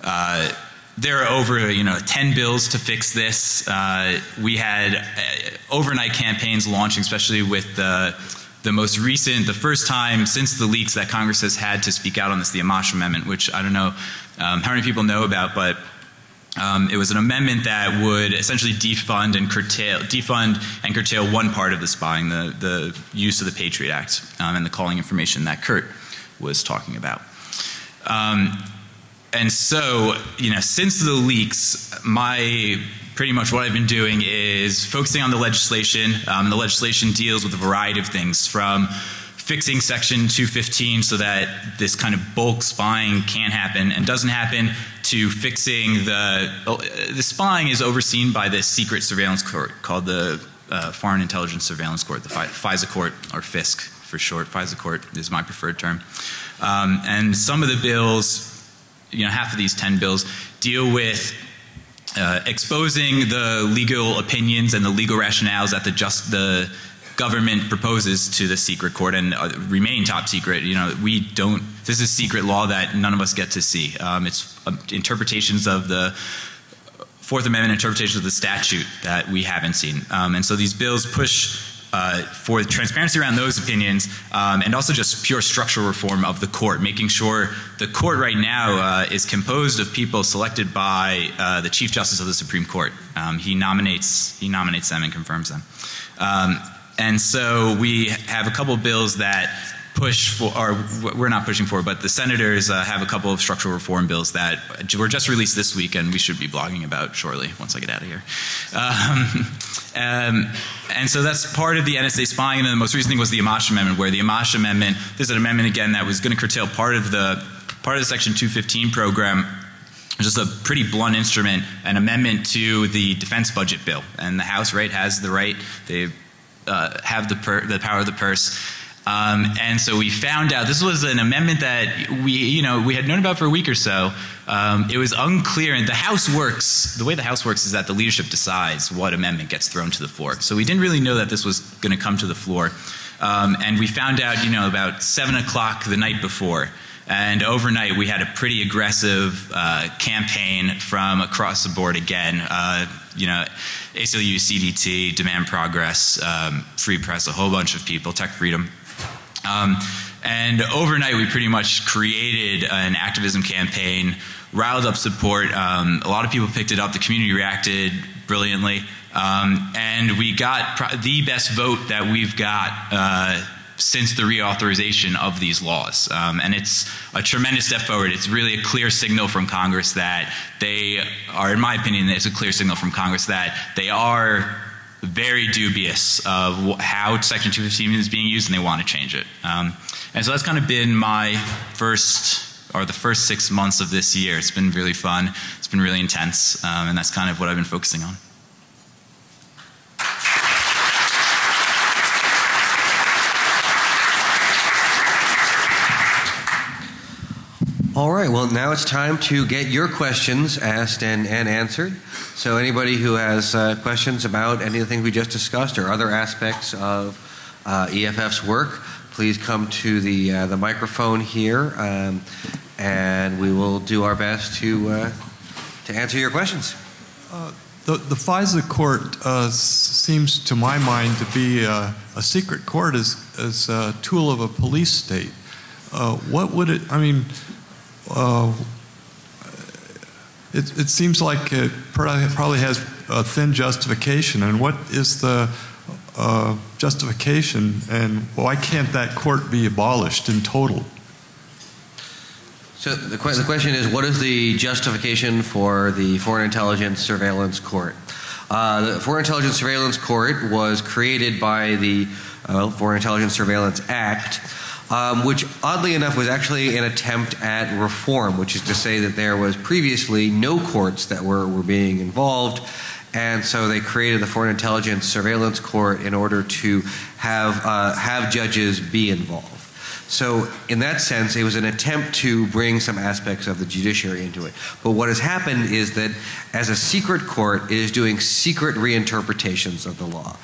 S6: Uh, there are over you know 10 bills to fix this. Uh, we had uh, overnight campaigns launching, especially with the the most recent, the first time since the leaks that Congress has had to speak out on this, the Amash Amendment, which I don't know um, how many people know about, but um, it was an amendment that would essentially defund and curtail, defund and curtail one part of the spying, the the use of the Patriot Act um, and the calling information that Kurt was talking about. Um, and so, you know, since the leaks, my pretty much what I've been doing is focusing on the legislation. Um, the legislation deals with a variety of things from fixing Section 215 so that this kind of bulk spying can't happen and doesn't happen to fixing the the spying is overseen by this secret surveillance court called the uh, Foreign Intelligence Surveillance Court, the FISA court or FISC for short. FISA court is my preferred term. Um, and some of the bills you know, half of these 10 bills deal with uh, exposing the legal opinions and the legal rationales that the just the government proposes to the secret court and uh, remain top secret. You know, we don't. This is secret law that none of us get to see. Um, it's uh, interpretations of the Fourth Amendment interpretations of the statute that we haven't seen. Um, and so these bills push uh, for transparency around those opinions um, and also just pure structural reform of the court, making sure the court right now uh, is composed of people selected by uh, the Chief Justice of the Supreme Court. Um, he nominates he nominates them and confirms them. Um, and so we have a couple bills that push for, or we're not pushing for, but the senators uh, have a couple of structural reform bills that were just released this week and we should be blogging about shortly once I get out of here. Um, um, and so that's part of the NSA spying. And the most recent thing was the Amash Amendment, where the Amash Amendment, there's an amendment again that was going to curtail part of the part of the Section 215 program just a pretty blunt instrument, an amendment to the defense budget bill. And the House, right, has the right, they uh, have the, per, the power of the purse um, and so we found out this was an amendment that we, you know, we had known about for a week or so. Um, it was unclear, and the House works. The way the House works is that the leadership decides what amendment gets thrown to the floor. So we didn't really know that this was going to come to the floor, um, and we found out, you know, about seven o'clock the night before. And overnight, we had a pretty aggressive uh, campaign from across the board again. Uh, you know, ACLU, CDT, Demand Progress, um, Free Press, a whole bunch of people, Tech Freedom, um, and overnight, we pretty much created an activism campaign, riled up support. Um, a lot of people picked it up. The community reacted brilliantly. Um, and we got the best vote that we've got uh, since the reauthorization of these laws. Um, and it's a tremendous step forward. It's really a clear signal from Congress that they are, in my opinion, it's a clear signal from Congress that they are very dubious of how Section 215 is being used, and they want to change it. Um, and so that's kind of been my first or the first six months of this year. It's been really fun. It's been really intense, um, and that's kind of what I've been focusing on.
S1: All right, well, now it's time to get your questions asked and, and answered. So, anybody who has uh, questions about any of the things we just discussed or other aspects of uh, EFF's work, please come to the, uh, the microphone here, um, and we will do our best to, uh, to answer your questions.
S7: The, the FISA court uh, seems, to my mind, to be uh, a secret court as, as a tool of a police state. Uh, what would it, I mean, uh, it, it seems like it probably has a thin justification. And what is the uh, justification, and why can't that court be abolished in total?
S1: So, the, que- the question is what is the justification for the Foreign Intelligence Surveillance Court? Uh, the Foreign Intelligence Surveillance Court was created by the uh, Foreign Intelligence Surveillance Act, um, which oddly enough was actually an attempt at reform, which is to say that there was previously no courts that were, were being involved. And so they created the Foreign Intelligence Surveillance Court in order to have, uh, have judges be involved. So, in that sense, it was an attempt to bring some aspects of the judiciary into it. But what has happened is that, as a secret court, it is doing secret reinterpretations of the law.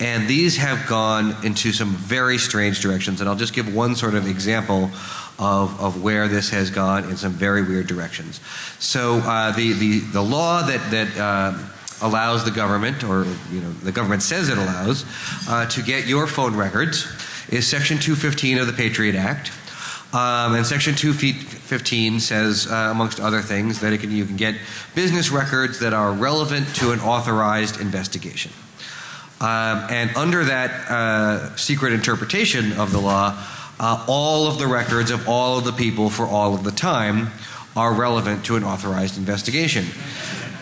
S1: And these have gone into some very strange directions. And I'll just give one sort of example of, of where this has gone in some very weird directions. So, uh, the, the, the law that, that uh, allows the government, or you know, the government says it allows, uh, to get your phone records is Section 215 of the Patriot Act. Um, and Section 215 says, uh, amongst other things, that can, you can get business records that are relevant to an authorized investigation. Um, and under that uh, secret interpretation of the law, uh, all of the records of all of the people for all of the time are relevant to an authorized investigation.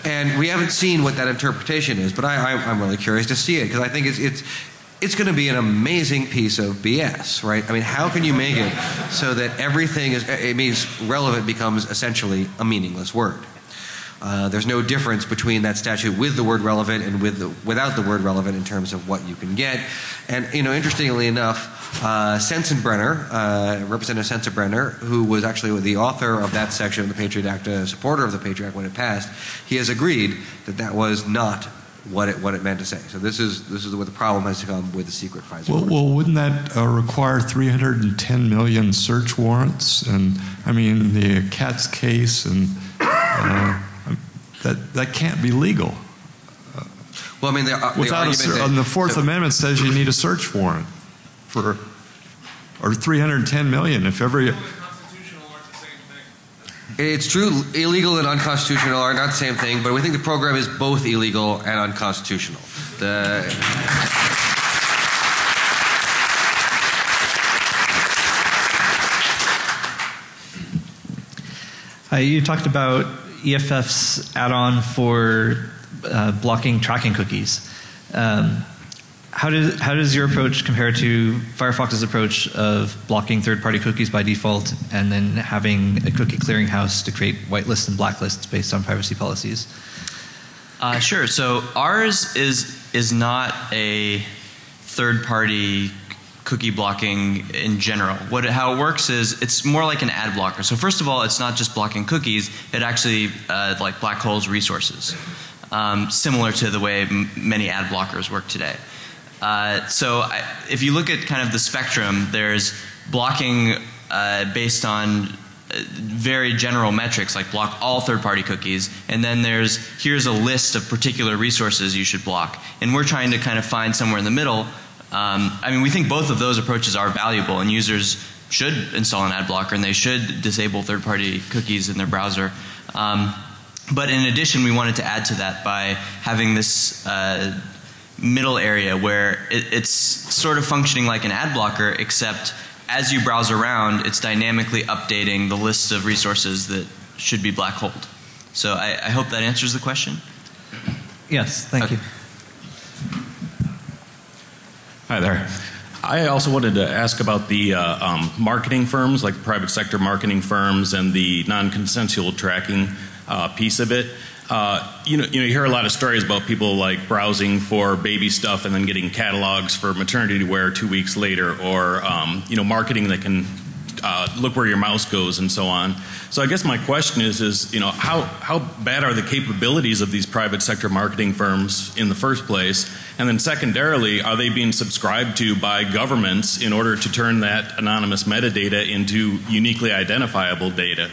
S1: And we haven't seen what that interpretation is, but I, I'm really curious to see it because I think it's, it's, it's going to be an amazing piece of BS, right? I mean, how can you make it so that everything is, it means relevant becomes essentially a meaningless word? Uh, there's no difference between that statute with the word relevant and with the, without the word relevant in terms of what you can get. And you know, interestingly enough, uh, Sensenbrenner, uh, Representative Sensenbrenner, who was actually the author of that section of the Patriot Act, a supporter of the Patriot Act when it passed, he has agreed that that was not what it what it meant to say. So this is this is what the problem has come with the secret FISA.
S7: Well, well wouldn't that uh, require 310 million search warrants? And I mean, the Katz case, and uh, that that can't be legal.
S1: well, I mean, the, uh, the
S7: a,
S1: that-
S7: and the Fourth
S1: so-
S7: Amendment says you need a search warrant for, or 310 million if every.
S1: It's true, illegal and unconstitutional are not the same thing, but we think the program is both illegal and unconstitutional. The,
S8: Uh, you talked about EFF's add-on for uh, blocking tracking cookies. Um, how does how does your approach compare to Firefox's approach of blocking third-party cookies by default and then having a cookie clearinghouse to create whitelists and blacklists based on privacy policies?
S5: Uh, sure. So ours is is not a third party cookie blocking in general. What how it works is it's more like an ad blocker. So first of all, it's not just blocking cookies. It actually uh, like black holes resources, um, similar to the way many ad blockers work today. Uh, so I, if you look at kind of the spectrum, there's blocking uh, based on uh, very general metrics like block all third-party cookies and then there's here's a list of particular resources you should block and we're trying to kind of find somewhere in the middle um, i mean we think both of those approaches are valuable and users should install an ad blocker and they should disable third-party cookies in their browser um, but in addition we wanted to add to that by having this uh, middle area where it, it's sort of functioning like an ad blocker except as you browse around, it's dynamically updating the list of resources that should be black holed. So I, I hope that answers the question.
S8: Yes, thank
S5: Okay.
S8: you.
S9: Hi there. I also wanted to ask about the uh, um, marketing firms, like private sector marketing firms, and the non-consensual tracking uh, piece of it. Uh, you know, you know, you hear a lot of stories about people like browsing for baby stuff and then getting catalogs for maternity wear two weeks later, or um, you know, marketing that can uh, look where your mouse goes and so on. So I guess my question is, is you know, how how bad are the capabilities of these private sector marketing firms in the first place, and then secondarily, are they being subscribed to by governments in order to turn that anonymous metadata into uniquely identifiable data?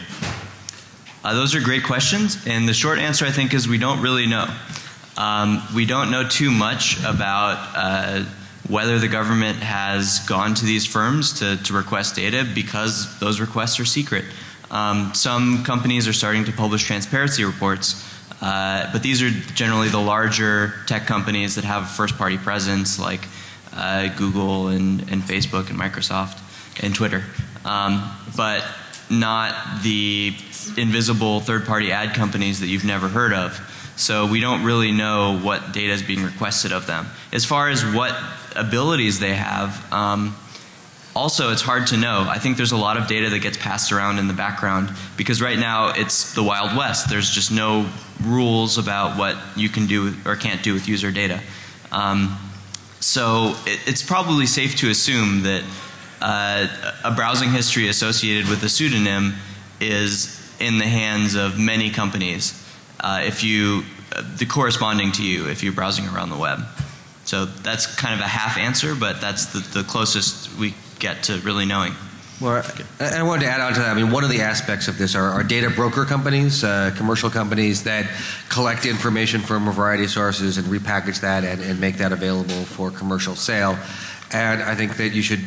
S5: Uh, those are great questions, and the short answer I think is we don't really know. Um, we don't know too much about uh, whether the government has gone to these firms to, to request data because those requests are secret. Um, some companies are starting to publish transparency reports, uh, but these are generally the larger tech companies that have first party presence like uh, Google and, and Facebook and Microsoft and Twitter. Um, but not the invisible third party ad companies that you've never heard of. So we don't really know what data is being requested of them. As far as what abilities they have, um, also it's hard to know. I think there's a lot of data that gets passed around in the background because right now it's the Wild West. There's just no rules about what you can do or can't do with user data. Um, so it, it's probably safe to assume that uh, a browsing history associated with a pseudonym is in the hands of many companies. Uh, if you, uh, the corresponding to you, if you're browsing around the web. So that's kind of a half answer, but that's the, the closest we get to really knowing.
S1: Well, I wanted to add on to that. I mean, one of the aspects of this are, are data broker companies, uh, commercial companies that collect information from a variety of sources and repackage that and, and make that available for commercial sale. And I think that you should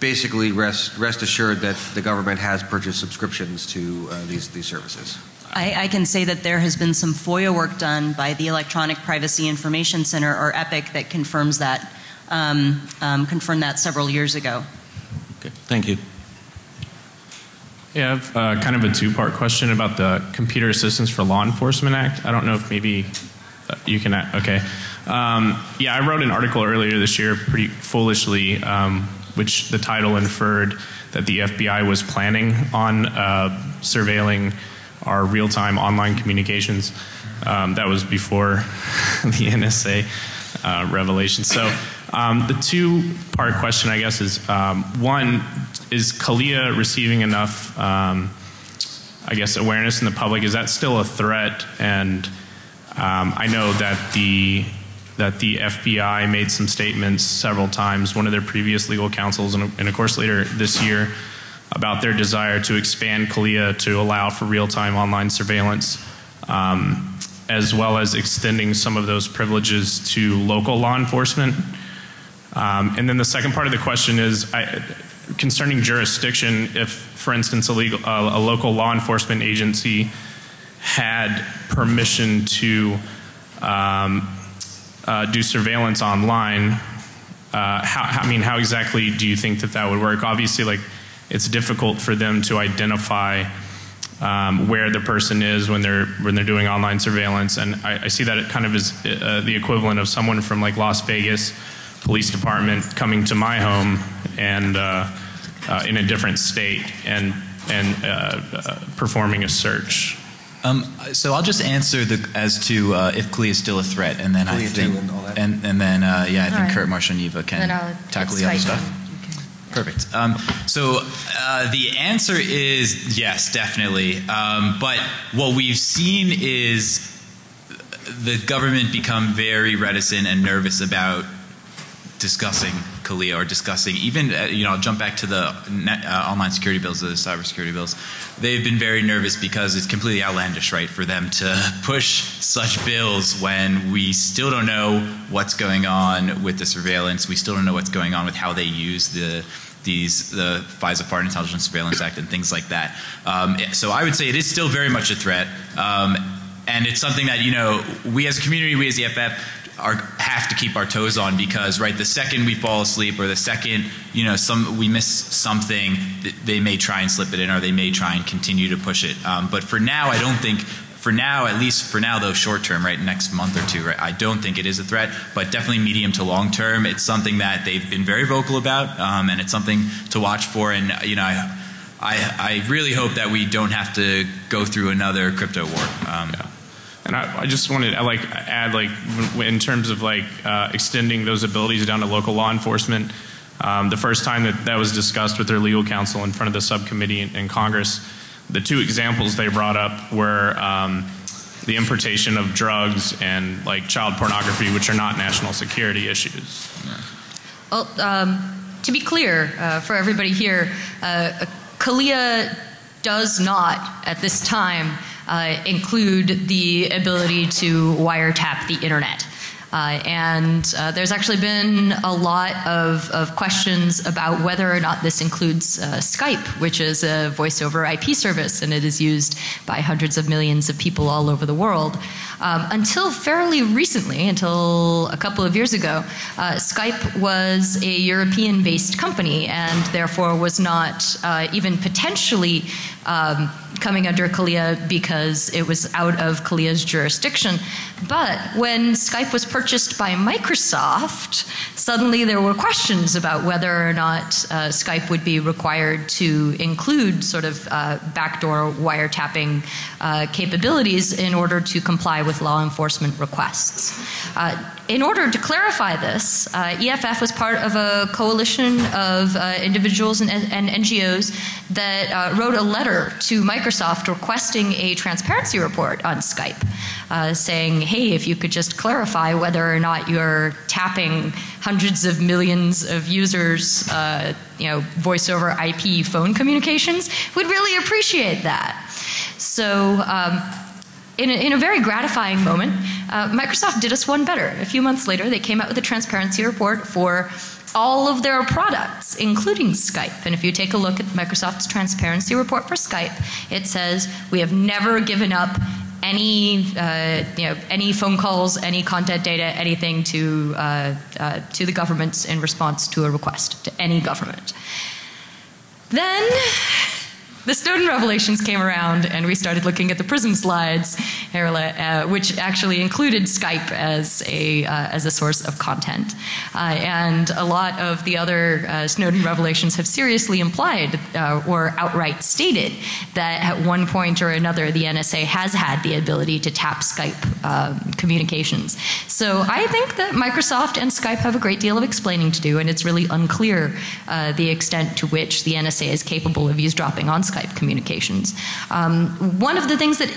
S1: basically rest rest assured that the government has purchased subscriptions to uh, these these services.
S3: I, I, can say that there has been some FOIA work done by the Electronic Privacy Information Center, or EPIC, that confirms that, um, um, confirmed that several years ago.
S9: Okay, thank you.
S10: Yeah, I have uh, kind of a two-part question about the Computer Assistance for Law Enforcement Act. I don't know if maybe uh, you can. Okay. Um, yeah, I wrote an article earlier this year, pretty foolishly, um, which the title inferred that the FBI was planning on uh, surveilling our real-time online communications. Um, that was before [laughs] the NSA uh, revelation. So um, the two-part question, I guess, is um, one: Is CALEA receiving enough, um, I guess, awareness in the public? Is that still a threat? And um, I know that the that the FBI made some statements several times. One of their previous legal counsels, and, and of course later this year, about their desire to expand CALEA to allow for real-time online surveillance, um, as well as extending some of those privileges to local law enforcement. Um, and then the second part of the question is I, concerning jurisdiction. If, for instance, a, legal, uh, a local law enforcement agency had permission to um, uh, do surveillance online, uh, how, I mean, how exactly do you think that that would work? Obviously, like it's difficult for them to identify um, where the person is when they're when they're doing online surveillance, and I, I see that it kind of is uh, the equivalent of someone from like Las Vegas police department coming to my home and uh, uh, in a different state and and uh, uh, performing a search.
S6: Um, so I'll just answer the, as to uh, if CALEA is still a threat, and then I think, and, and, and, then uh, yeah, I think
S2: right.
S6: Kurt, Marcia, and Eva can tackle the other stuff. Perfect. Um, so uh, the answer is yes, definitely. Um, but what we've seen is the government become very reticent and nervous about discussing CALEA or discussing even uh, you know I'll jump back to the net, uh, online security bills, the cybersecurity bills. They've been very nervous because it's completely outlandish, right, for them to [laughs] push such bills when we still don't know what's going on with the surveillance. We still don't know what's going on with how they use the these the FISA Foreign Intelligence Surveillance Act and things like that. Um, so I would say it is still very much a threat. Um, and it's something that you know we as a community, we as the EFF, are, have to keep our toes on because right the second we fall asleep or the second you know some we miss something they may try and slip it in or they may try and continue to push it. Um, but for now I don't think for now at least for now though short term right next month or two right I don't think it is a threat but definitely medium to long term it's something that they've been very vocal about um, and it's something to watch for. And you know I, I, I really hope that we don't have to go through another crypto war. Um,
S10: yeah. And I, I, just wanted to like add like in terms of like uh, extending those abilities down to local law enforcement. Um, the first time that that was discussed with their legal counsel in front of the subcommittee in, in Congress, the two examples they brought up were um, the importation of drugs and like child pornography, which are not national security issues.
S2: Well, um, to be clear uh, for everybody here, uh, CALEA does not, at this time, uh, include the ability to wiretap the internet. Uh, and uh, there's actually been a lot of, of, questions about whether or not this includes uh, Skype, which is a voice over IP service, and it is used by hundreds of millions of people all over the world. Um, until fairly recently, until a couple of years ago, uh, Skype was a European based company and therefore was not uh, even potentially um, coming under CALEA because it was out of CALEA's jurisdiction. But when Skype was purchased by Microsoft, suddenly there were questions about whether or not uh, Skype would be required to include sort of uh, backdoor wiretapping uh, capabilities in order to comply with law enforcement requests. In order to clarify this, uh, EFF was part of a coalition of uh, individuals and, and, NGOs that uh, wrote a letter to Microsoft requesting a transparency report on Skype, uh, saying, hey, if you could just clarify whether or not you're tapping hundreds of millions of users, uh, you know, voice over IP phone communications, we'd really appreciate that. So, um, in a, in a, very gratifying moment, uh, Microsoft did us one better. A few months later, they came out with a transparency report for all of their products, including Skype. And if you take a look at Microsoft's transparency report for Skype, it says we have never given up any uh, you know any phone calls, any content data, anything to uh, uh to the governments in response to a request to any government. Then the Snowden revelations came around and we started looking at the PRISM slides, uh, which actually included Skype as a, uh, as a source of content. Uh, and a lot of the other uh, Snowden revelations have seriously implied uh, or outright stated that at one point or another the NSA has had the ability to tap Skype um, communications. So I think that Microsoft and Skype have a great deal of explaining to do and it's really unclear uh, the extent to which the NSA is capable of eavesdropping on Skype. Skype communications. Um, one of the things that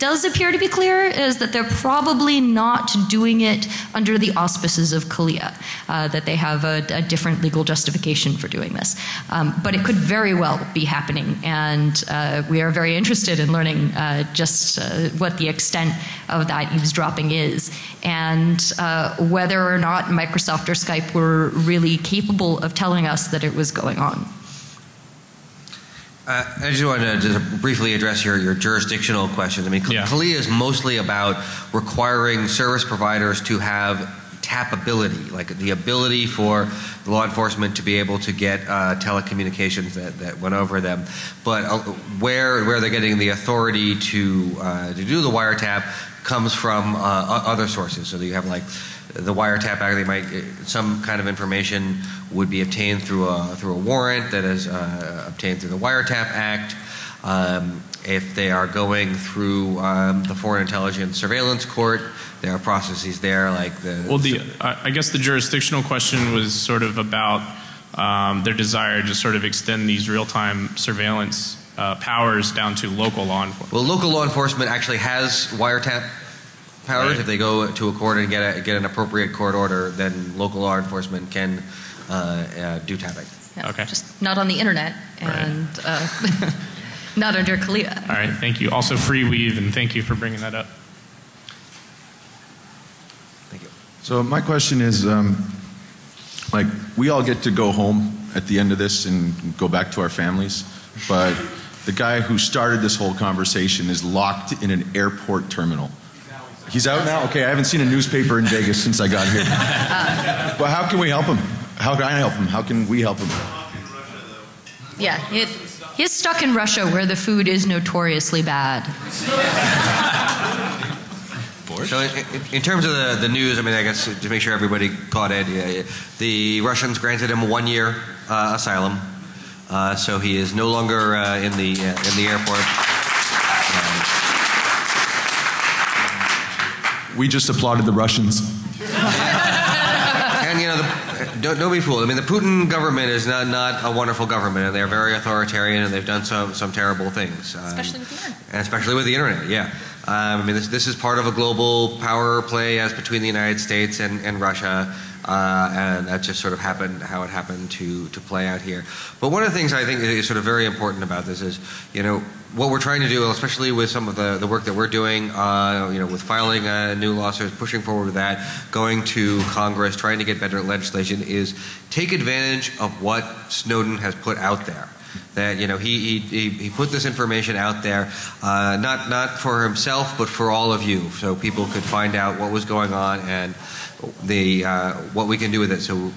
S2: does appear to be clear is that they're probably not doing it under the auspices of CALEA, uh, that they have a, a, different legal justification for doing this. Um, but it could very well be happening, and uh, we are very interested in learning uh, just uh, what the extent of that eavesdropping is, and uh, whether or not Microsoft or Skype were really capable of telling us that it was going on.
S1: Uh, I just wanted to just briefly address your, your jurisdictional questions. I mean, yeah. Is mostly about requiring service providers to have tapability, like the ability for law enforcement to be able to get uh, telecommunications that, that went over them. But uh, where, where they're getting the authority to, uh, to do the wiretap comes from uh, other sources. So you have like the wiretap act, they might, some kind of information would be obtained through a, through a warrant that is uh, obtained through the wiretap act. Um, if they are going through um, the Foreign Intelligence Surveillance Court, there are processes there like the.
S10: Well, the I guess the jurisdictional question was sort of about um, their desire to sort of extend these real-time surveillance uh, powers down to local law enforcement.
S1: Well, local law enforcement actually has wiretap powers. Right. If they go to a court and get a, get an appropriate court order, then local law enforcement can uh, uh, do tapping.
S2: Yeah, okay. Just not on the internet and right. uh, [laughs] not under CALEA.
S10: All right, thank you. Also, FreeWeev, and thank you for bringing that up.
S1: Thank you.
S11: So my question is, um, like, we all get to go home at the end of this and go back to our families, but the guy who started this whole conversation is locked in an airport terminal. He's out now? Okay, I haven't seen a newspaper in Vegas since I got here. [laughs] but how can we help him? How can I help him? How can we help him?
S2: Yeah, it, he's stuck in Russia where the food is notoriously bad. [laughs]
S1: So, in, in, terms of the, the news, I mean, I guess to make sure everybody caught it, yeah, the Russians granted him one year uh, asylum, uh, so he is no longer uh, in the uh, in the airport.
S11: We just applauded the Russians.
S1: and you know, the, don't, don't be fooled. I mean, the Putin government is not, not a wonderful government, and they're very authoritarian, and they've done some, some terrible things. Um,
S2: Especially with the internet.
S1: and especially with the internet, yeah. Um, I mean, this, this is part of a global power play as between the United States and, and Russia, uh, and that just sort of happened how it happened to, to play out here. But one of the things I think is sort of very important about this is, you know, what we're trying to do, especially with some of the, the work that we're doing, uh, you know, with filing a new lawsuit, pushing forward with that, going to Congress, trying to get better legislation, is take advantage of what Snowden has put out there. That you know he he, he put this information out there uh, not not for himself but for all of you so people could find out what was going on and the uh, what we can do with it. So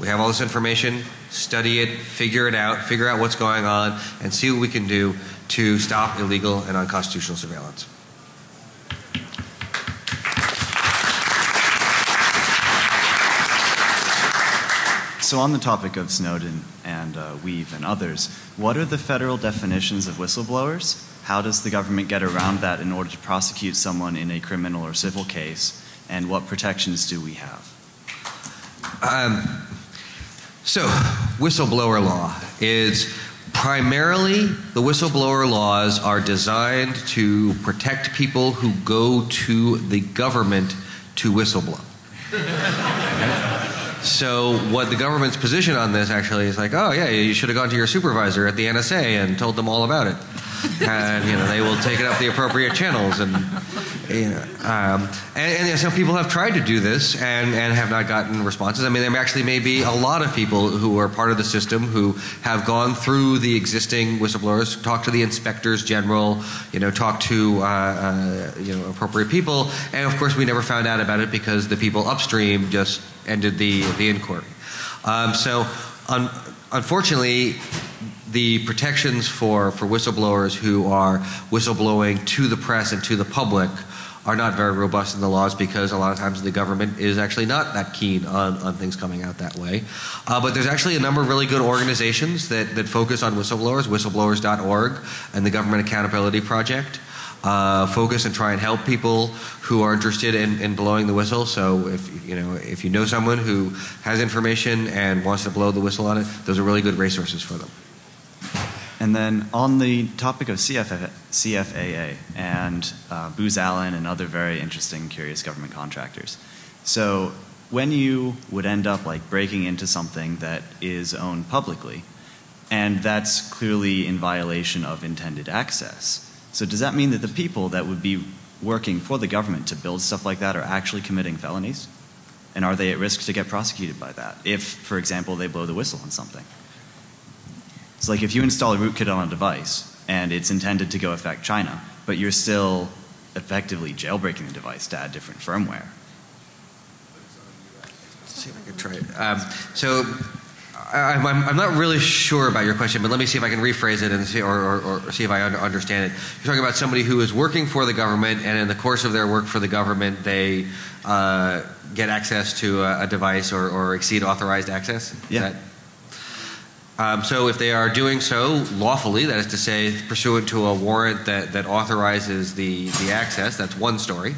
S1: we have all this information study it figure it out figure out what's going on and see what we can do to stop illegal and unconstitutional surveillance
S12: So, on the topic of Snowden and uh, Weev and others, what are the federal definitions of whistleblowers? How does the government get around that in order to prosecute someone in a criminal or civil case? And what protections do we have?
S1: Um, so, whistleblower law is primarily the whistleblower laws are designed to protect people who go to the government to whistleblow. So what the government's position on this actually is like, oh yeah, you should have gone to your supervisor at the NSA and told them all about it, and you know they will take it up the appropriate channels and. You know, um, and, and some people have tried to do this and, and have not gotten responses. I mean, there actually may be a lot of people who are part of the system who have gone through the existing whistleblowers, talked to the inspectors general, you know, talked to uh, uh, you know appropriate people, and of course we never found out about it because the people upstream just ended the the inquiry. Um, so, un- unfortunately, the protections for, for whistleblowers who are whistleblowing to the press and to the public are not very robust in the laws because a lot of times the government is actually not that keen on, on things coming out that way. Uh, but there's actually a number of really good organizations that, that focus on whistleblowers, whistleblowers.org and the Government Accountability Project. Uh, focus and try and help people who are interested in, in blowing the whistle. So if you know if you know someone who has information and wants to blow the whistle on it, those are really good resources for them.
S12: And then on the topic of CFA, CFAA and uh, Booz Allen and other very interesting, curious government contractors. So when you would end up like breaking into something that is owned publicly, and that's clearly in violation of intended access. So does that mean that the people that would be working for the government to build stuff like that are actually committing felonies? And are they at risk to get prosecuted by that if, for example, they blow the whistle on something? It's like if you install a rootkit on a device and it's intended to go affect China, but you're still effectively jailbreaking the device to add different firmware.
S1: Let's see if I can try it. Um, so I, I'm, I'm not really sure about your question, but let me see if I can rephrase it and see, or, or, or see if I un- understand it. You're talking about somebody who is working for the government, and in the course of their work for the government, they uh, get access to a, a device or, or exceed authorized access.
S12: Yeah.
S1: that- um, so if they are doing so lawfully, that is to say, pursuant to a warrant that, that authorizes the, the access, that's one story.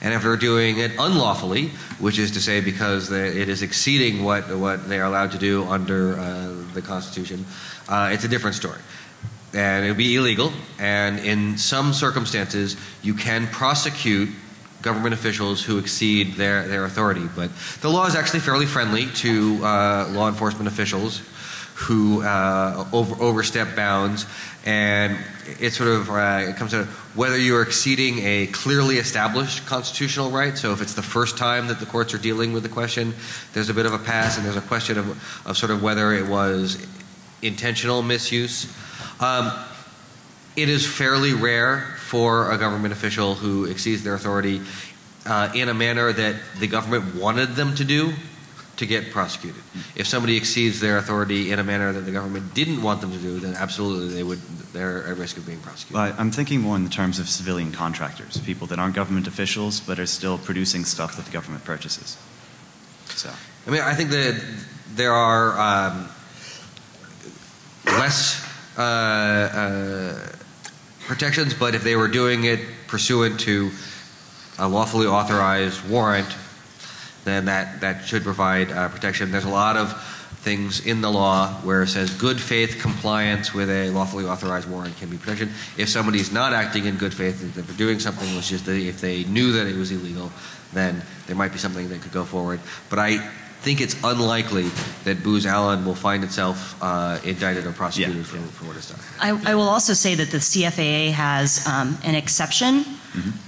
S1: And if they're doing it unlawfully, which is to say because it is exceeding what, what they are allowed to do under uh, the Constitution, uh, it's a different story. And it would be illegal. And in some circumstances, you can prosecute government officials who exceed their, their authority. But the law is actually fairly friendly to uh, law enforcement officials who uh, over, overstep bounds, and it sort of uh, it comes to whether you're exceeding a clearly established constitutional right. So if it's the first time that the courts are dealing with the question, there's a bit of a pass, and there's a question of, of sort of whether it was intentional misuse. Um, it is fairly rare for a government official who exceeds their authority uh, in a manner that the government wanted them to do to get prosecuted. If somebody exceeds their authority in a manner that the government didn't want them to do, then absolutely they would they're at risk of being prosecuted.
S12: Well, I'm thinking more in the terms of civilian contractors, people that aren't government officials but are still producing stuff that the government purchases. So,
S1: I mean, I think that there are um, less uh, uh, protections, but if they were doing it pursuant to a lawfully authorized warrant, then that, that should provide uh, protection. There's a lot of things in the law where it says good faith compliance with a lawfully authorized warrant can be protection. If somebody's not acting in good faith, if they're doing something which is, the, if they knew that it was illegal, then there might be something that could go forward. But I think it's unlikely that Booz Allen will find itself uh, indicted or prosecuted
S12: Yeah.
S1: for, for what it's done.
S3: I, I will also say that the CFAA has um, an exception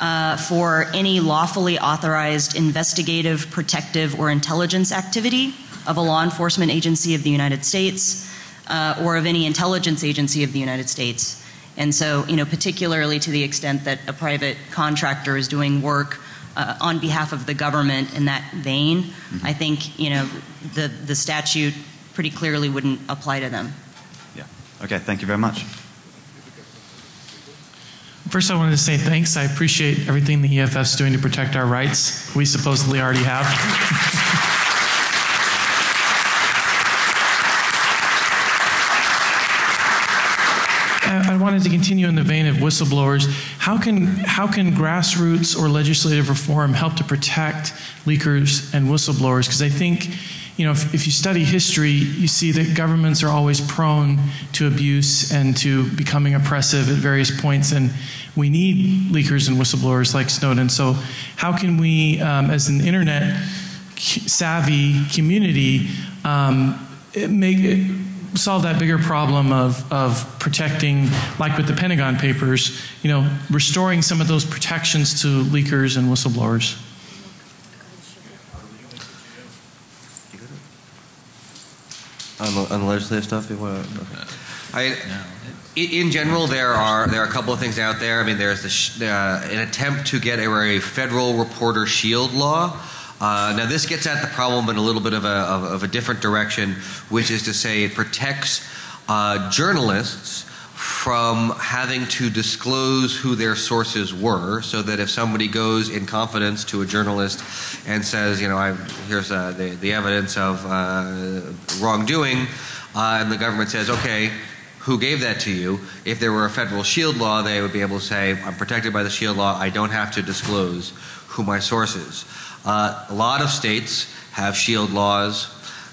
S3: uh, for any lawfully authorized investigative, protective, or intelligence activity of a law enforcement agency of the United States uh, or of any intelligence agency of the United States. And so, you know, particularly to the extent that a private contractor is doing work uh, on behalf of the government in that vein, I think, you know, the, the statute pretty clearly wouldn't apply to them.
S12: Yeah. Okay, thank you very much.
S13: First, I wanted to say thanks. I appreciate everything the EFF is doing to protect our rights. We supposedly already have. [laughs] I I wanted to continue in the vein of whistleblowers. How can, how can grassroots or legislative reform help to protect leakers and whistleblowers? Because I think, you know, if, if you study history, you see that governments are always prone to abuse and to becoming oppressive at various points, and we need leakers and whistleblowers like Snowden. So, how can we, um, as an internet savvy community, um, make it, solve that bigger problem of, of protecting, like with the Pentagon Papers, you know, restoring some of those protections to leakers and whistleblowers.
S1: On the, on the legislative stuff, you want to? Okay. I, i- in general, there are there are a couple of things out there. I mean, there's the uh, an attempt to get a, a federal reporter shield law. Uh, now, this gets at the problem in a little bit of a, of, of a different direction, which is to say it protects uh, journalists from having to disclose who their sources were, so that if somebody goes in confidence to a journalist and says, you know, I, here's uh, the, the evidence of uh, wrongdoing, uh, and the government says, okay, who gave that to you? If there were a federal shield law, they would be able to say, I'm protected by the shield law, I don't have to disclose who my source is. Uh, a lot of states have shield laws.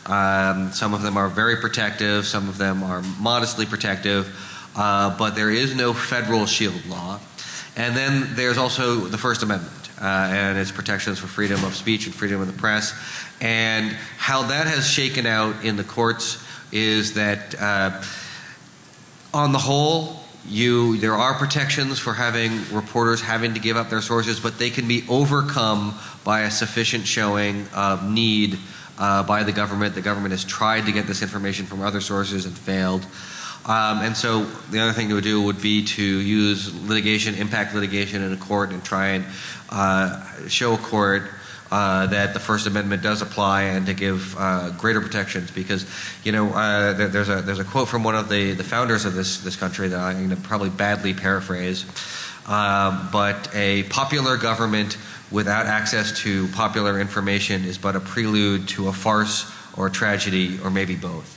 S1: Um, some of them are very protective, some of them are modestly protective, uh, but there is no federal shield law. And then there's also the First Amendment uh, and its protections for freedom of speech and freedom of the press. And how that has shaken out in the courts is that, uh, on the whole, you there are protections for having reporters having to give up their sources, but they can be overcome by a sufficient showing of need uh, by the government. The government has tried to get this information from other sources and failed. Um, and so the other thing to do would be to use litigation, impact litigation in a court, and try and uh, show a court uh, that the First Amendment does apply and to give uh, greater protections because you know uh, there, there's a there's a quote from one of the, the founders of this this country that I'm going to probably badly paraphrase, um, but a popular government without access to popular information is but a prelude to a farce or a tragedy or maybe both.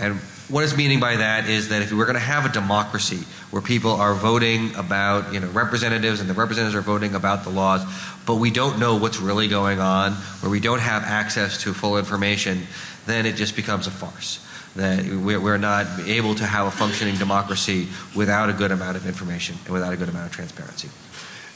S1: And what is meaning by that is that if we're going to have a democracy where people are voting about, you know, representatives and the representatives are voting about the laws, but we don't know what's really going on, where we don't have access to full information, then it just becomes a farce. That we're not able to have a functioning democracy without a good amount of information and without a good amount of transparency.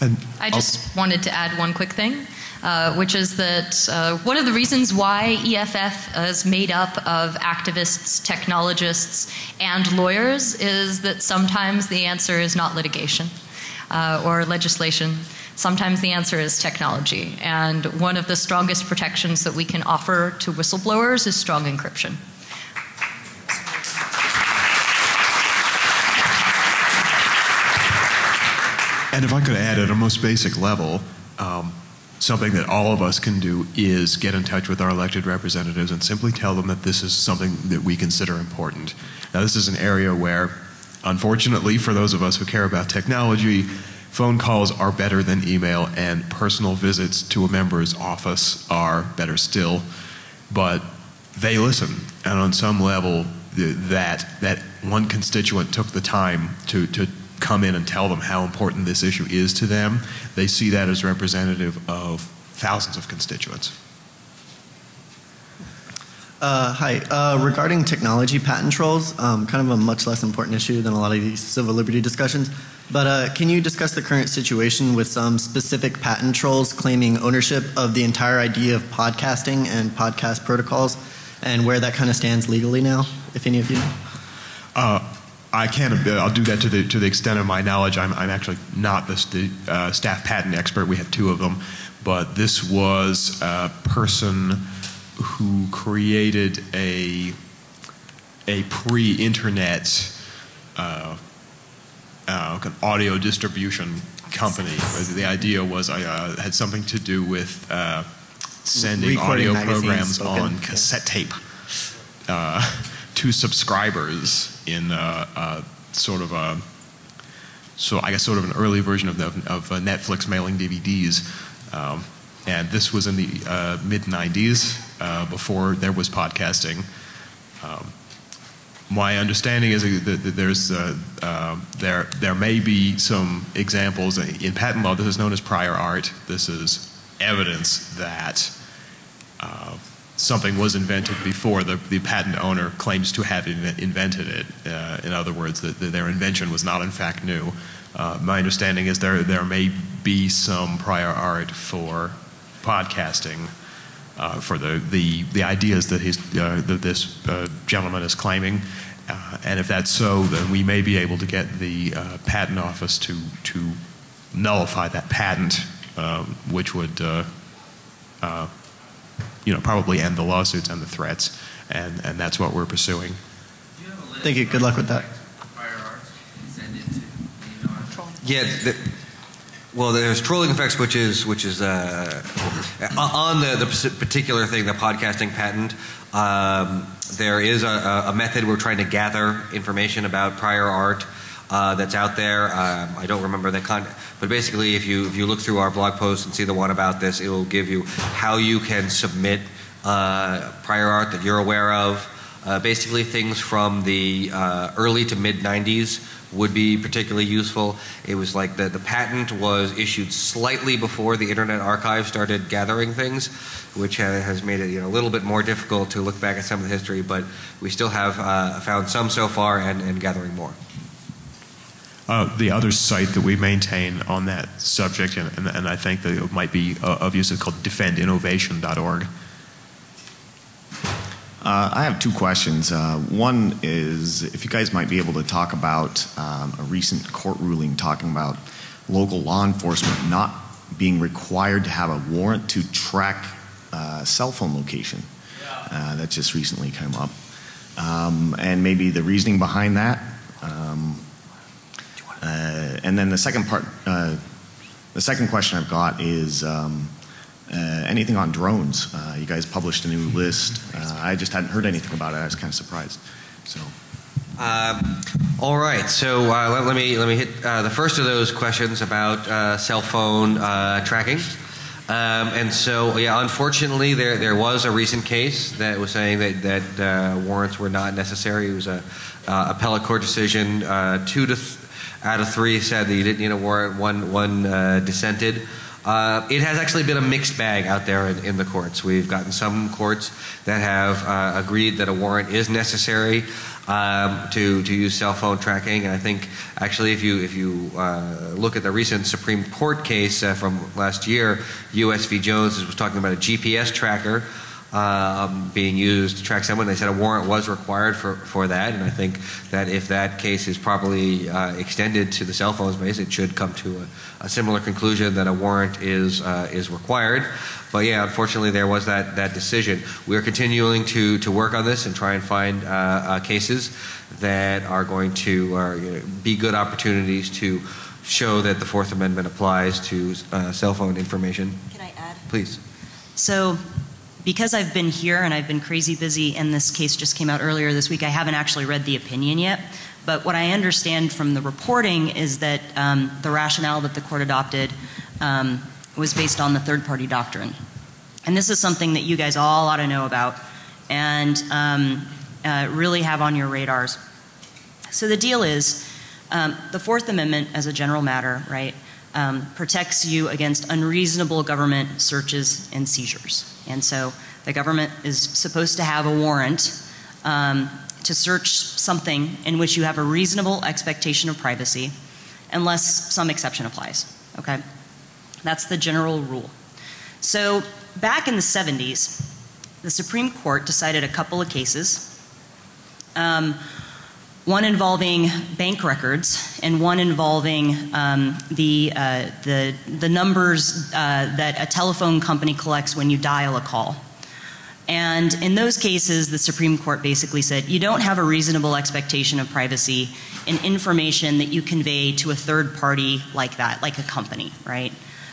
S4: And
S2: I just wanted to add one quick thing, uh, which is that uh, one of the reasons why EFF is made up of activists, technologists, and lawyers is that sometimes the answer is not litigation uh, or legislation. Sometimes the answer is technology. And one of the strongest protections that we can offer to whistleblowers is strong encryption.
S4: And if I could add at a most basic level, um, something that all of us can do is get in touch with our elected representatives and simply tell them that this is something that we consider important. Now, this is an area where, unfortunately, for those of us who care about technology, phone calls are better than email, and personal visits to a member's office are better still. But they listen, and on some level, th- that that one constituent took the time to to come in and tell them how important this issue is to them. They see that as representative of thousands of constituents.
S14: Uh, hi. Uh, regarding technology patent trolls, um, kind of a much less important issue than a lot of these civil liberty discussions. But uh, can you discuss the current situation with some specific patent trolls claiming ownership of the entire idea of podcasting and podcast protocols, and where that kind of stands legally now, if any of you know?
S4: Uh, I can't. uh, I'll do that to the to the extent of my knowledge. I'm, I'm actually not the st- uh, staff patent expert. We have two of them, but this was a person who created a a pre-internet uh, uh, audio distribution company. The idea was I uh, had something to do with uh, sending
S14: Recording
S4: audio programs
S14: spoken.
S4: on cassette tape uh, to subscribers in uh, uh, sort of a so I guess sort of an early version of the, of uh, Netflix mailing DVDs. Um, and this was in the uh, mid 90s, uh, before there was podcasting. Um, my understanding is that there's uh, uh, there there may be some examples in patent law. This is known as prior art. This is evidence that something was invented before the, the patent owner claims to have inve- invented it. Uh, in other words, that, that their invention was not in fact new. Uh, my understanding is there there may be some prior art for podcasting uh, for the, the, the ideas that, his, uh, that this uh, gentleman is claiming. Uh, and if that's so, then we may be able to get the patent office to, to nullify that patent, which would you know, probably end the lawsuits and the threats. And, and that's what we're pursuing.
S14: Thank you. Good luck with that.
S1: Yeah. The, well, there's trolling effects, which is which is uh, on the the particular thing, the podcasting patent. Um, there is a, a method we're trying to gather information about prior art uh, that's out there. Um, I don't remember the con, but basically, if you if you look through our blog post and see the one about this, it will give you how you can submit uh, prior art that you're aware of. Uh, basically, things from the uh, early to mid 90s would be particularly useful. It was like the, the patent was issued slightly before the Internet Archive started gathering things, which ha- has made it you know, a little bit more difficult to look back at some of the history, but we still have uh, found some so far and, and gathering more.
S4: Uh, the other site that we maintain on that subject, and, and, and I think that it might be uh, of use, is called defendinnovation.org.
S15: Uh, I have two questions. Uh, one is if you guys might be able to talk about um, a recent court ruling talking about local law enforcement not being required to have a warrant to track uh, cell phone location. Uh, that just recently came up. Um, and maybe the reasoning behind that. Um, uh, and then the second part, uh, the second question I've got is um, uh, anything on drones? Uh, you guys published a new list. Uh, I just hadn't heard anything about it. I was kind of surprised. So,
S1: Um, all right, so uh, let, let me let me hit the first of those questions about cell phone tracking. Um, and so, yeah, unfortunately, there there was a recent case that was saying that that warrants were not necessary. It was a uh, appellate court decision. Two to out of three said that you didn't need a warrant. One one uh, dissented. Uh, it has actually been a mixed bag out there in, in the courts. We've gotten some courts that have uh, agreed that a warrant is necessary um, to to use cell phone tracking. And I think actually, if you if you uh, look at the recent Supreme Court case uh, from last year, U.S. v. Jones was talking about a GPS tracker. Um, being used to track someone, they said a warrant was required for, for that, and I think that if that case is properly uh, extended to the cell phone space, it should come to a, a similar conclusion that a warrant is uh, is required. But yeah, unfortunately, there was that that decision. We are continuing to to work on this and try and find uh, uh, cases that are going to uh, you know, be good opportunities to show that the Fourth Amendment applies to uh, cell phone information.
S3: Can I add?
S1: Please.
S3: So, because I've been here and I've been crazy busy, and this case just came out earlier this week, I haven't actually read the opinion yet. But what I understand from the reporting is that um, the rationale that the court adopted um, was based on the third party doctrine. And this is something that you guys all ought to know about and um, uh, really have on your radars. So the deal is um, the Fourth Amendment, as a general matter, right, um, protects you against unreasonable government searches and seizures. And so the government is supposed to have a warrant um, to search something in which you have a reasonable expectation of privacy, unless some exception applies. Okay? That's the general rule. So back in the 70s, the Supreme Court decided a couple of cases. Um, one involving bank records and one involving um, the, uh, the, the numbers uh, that a telephone company collects when you dial a call. And in those cases, the Supreme Court basically said you don't have a reasonable expectation of privacy in information that you convey to a third party like that, like a company, right?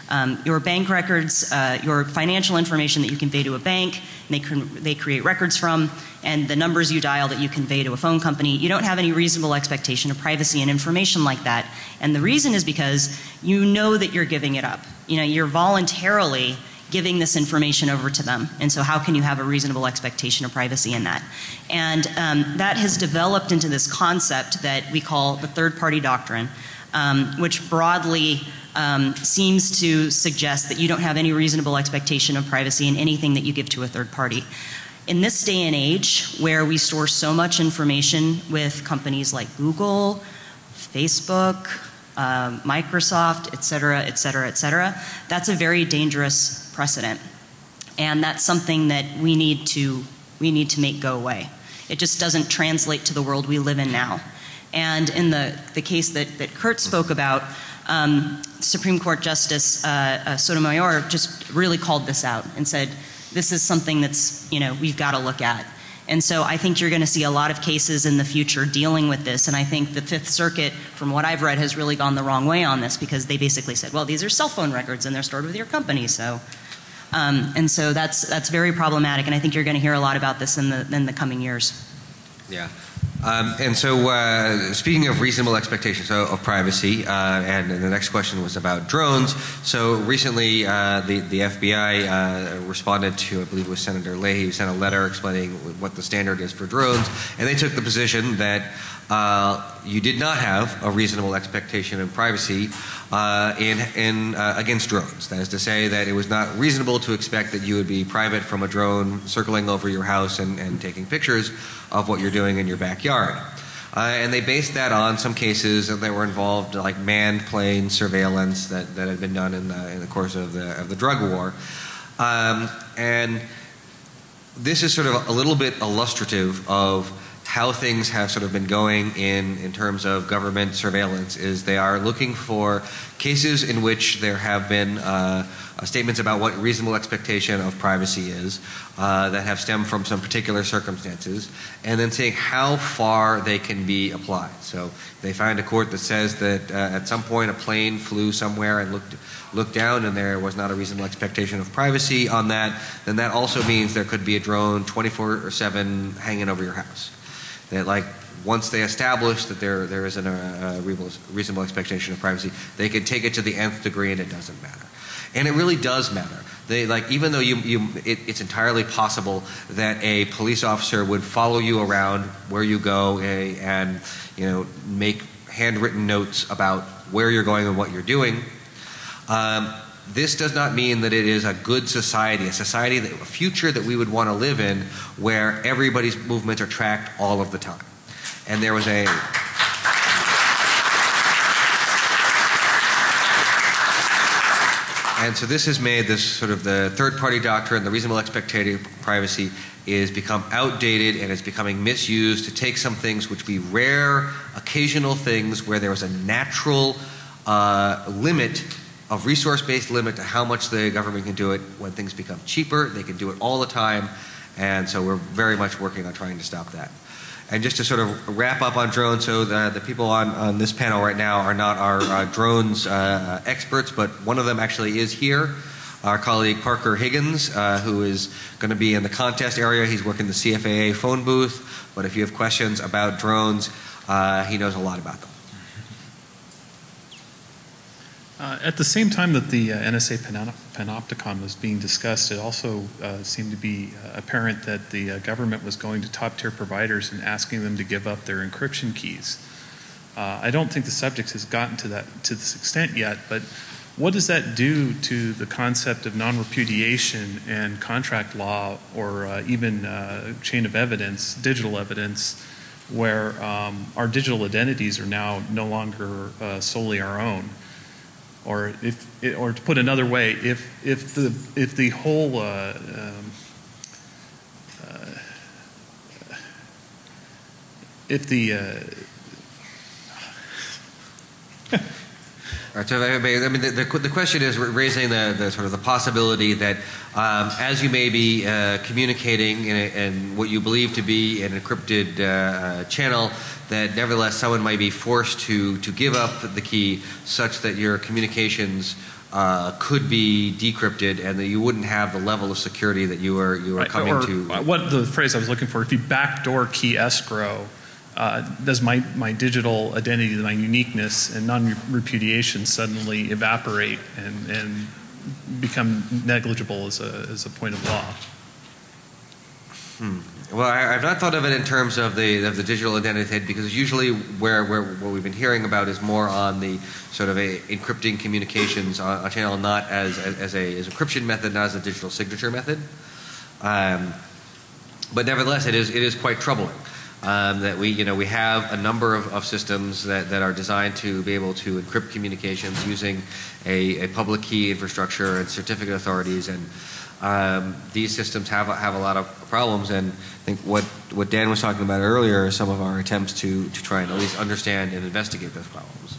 S3: Um, your bank records, uh, your financial information that you convey to a bank, they, can they create records from, and the numbers you dial that you convey to a phone company, you don't have any reasonable expectation of privacy in information like that. And the reason is because you know that you're giving it up. You know, you're voluntarily giving this information over to them. And so, how can you have a reasonable expectation of privacy in that? And um, that has developed into this concept that we call the third party doctrine, um, which broadly um, seems to suggest that you don't have any reasonable expectation of privacy in anything that you give to a third party. In this day and age, where we store so much information with companies like Google, Facebook, um, Microsoft, et cetera, et cetera, et cetera, that's a very dangerous precedent. And that's something that we need to, we need to make go away. It just doesn't translate to the world we live in now. And in the, the case that, that Kurt spoke about, um, Supreme Court Justice uh, uh, Sotomayor just really called this out and said, this is something that's, you know, we've got to look at. And so I think you're going to see a lot of cases in the future dealing with this. And I think the Fifth Circuit, from what I've read, has really gone the wrong way on this because they basically said, well, these are cell phone records and they're stored with your company. So, um, and so that's, that's very problematic. And I think you're going to hear a lot about this in the, in the coming years.
S1: Yeah. Um, and so, uh, speaking of reasonable expectations of, of privacy, uh, and, and, the next question was about drones. So, recently, uh, the, the FBI uh, responded to, I believe it was Senator Leahy, who sent a letter explaining what the standard is for drones, and they took the position that uh, you did not have a reasonable expectation of privacy uh, in, in, against drones. That is to say, that it was not reasonable to expect that you would be private from a drone circling over your house and, and taking pictures of what you're doing in your backyard. Uh, and they based that on some cases that were involved, like manned plane surveillance that, that had been done in the, in the course of the, of the drug war. Um, and this is sort of a little bit illustrative of how things have sort of been going in, in terms of government surveillance is they are looking for cases in which there have been uh, uh, statements about what reasonable expectation of privacy is uh, that have stemmed from some particular circumstances, and then seeing how far they can be applied. So they find a court that says that uh, at some point a plane flew somewhere and looked looked down and there was not a reasonable expectation of privacy on that, then that also means there could be a drone 24 or 7 hanging over your house that like once they establish that there there isn't a, a reasonable expectation of privacy, they can take it to the nth degree and it doesn't matter. And it really does matter. They like even though you you it, it's entirely possible that a police officer would follow you around where you go a, and you know make handwritten notes about where you're going and what you're doing. Um, this does not mean that it is a good society, a society, that, a future that we would want to live in where everybody's movements are tracked all of the time. And there was a. And so this has made this sort of the third party doctrine, the reasonable expectation of privacy, is become outdated and is becoming misused to take some things which be rare, occasional things where there was a natural uh, limit of resource-based limit to how much the government can do it. When things become cheaper, they can do it all the time, and so we're very much working on trying to stop that. And just to sort of wrap up on drones, so the, the people on, on this panel right now are not our uh, drones uh, experts, but one of them actually is here. Our colleague Parker Higgins, uh, who is going to be in the contest area. He's working the CFAA phone booth, but if you have questions about drones, uh, he knows a lot about them.
S16: Uh, at the same time that the uh, NSA panopticon was being discussed, it also uh, seemed to be uh, apparent that the uh, government was going to top tier providers and asking them to give up their encryption keys. I don't think the subject has gotten to that to this extent yet, but what does that do to the concept of non-repudiation and contract law, or even chain of evidence, digital evidence, where um, our digital identities are now no longer solely our own? Or if, or to put another way, if if the if the whole uh, um, uh, if the uh,
S1: right, I mean, the, the, the question is raising the, the, sort of the possibility that um, as you may be uh, communicating in, a, in, what you believe to be an encrypted uh, uh, channel, that nevertheless someone might be forced to to give up the key such that your communications uh, could be decrypted and that you wouldn't have the level of security that you are you are
S16: right,
S1: coming
S16: or
S1: to.
S16: What the phrase I was looking for? If you backdoor key escrow uh, does my, my digital identity, my uniqueness and non-repudiation suddenly evaporate and, and become negligible as a, as a point of law?
S1: Hmm. Well, I, have not thought of it in terms of the of the digital identity because usually where, where what we've been hearing about is more on the sort of a encrypting communications on a channel, not as as, as a as encryption method, not as a digital signature method. Um, but nevertheless, it is it is quite troubling um, that we, you know, we have a number of, of systems that, that are designed to be able to encrypt communications using a, a public key infrastructure and certificate authorities, and um, these systems have have a lot of problems. And I think what what Dan was talking about earlier are some of our attempts to to try and at least understand and investigate those problems.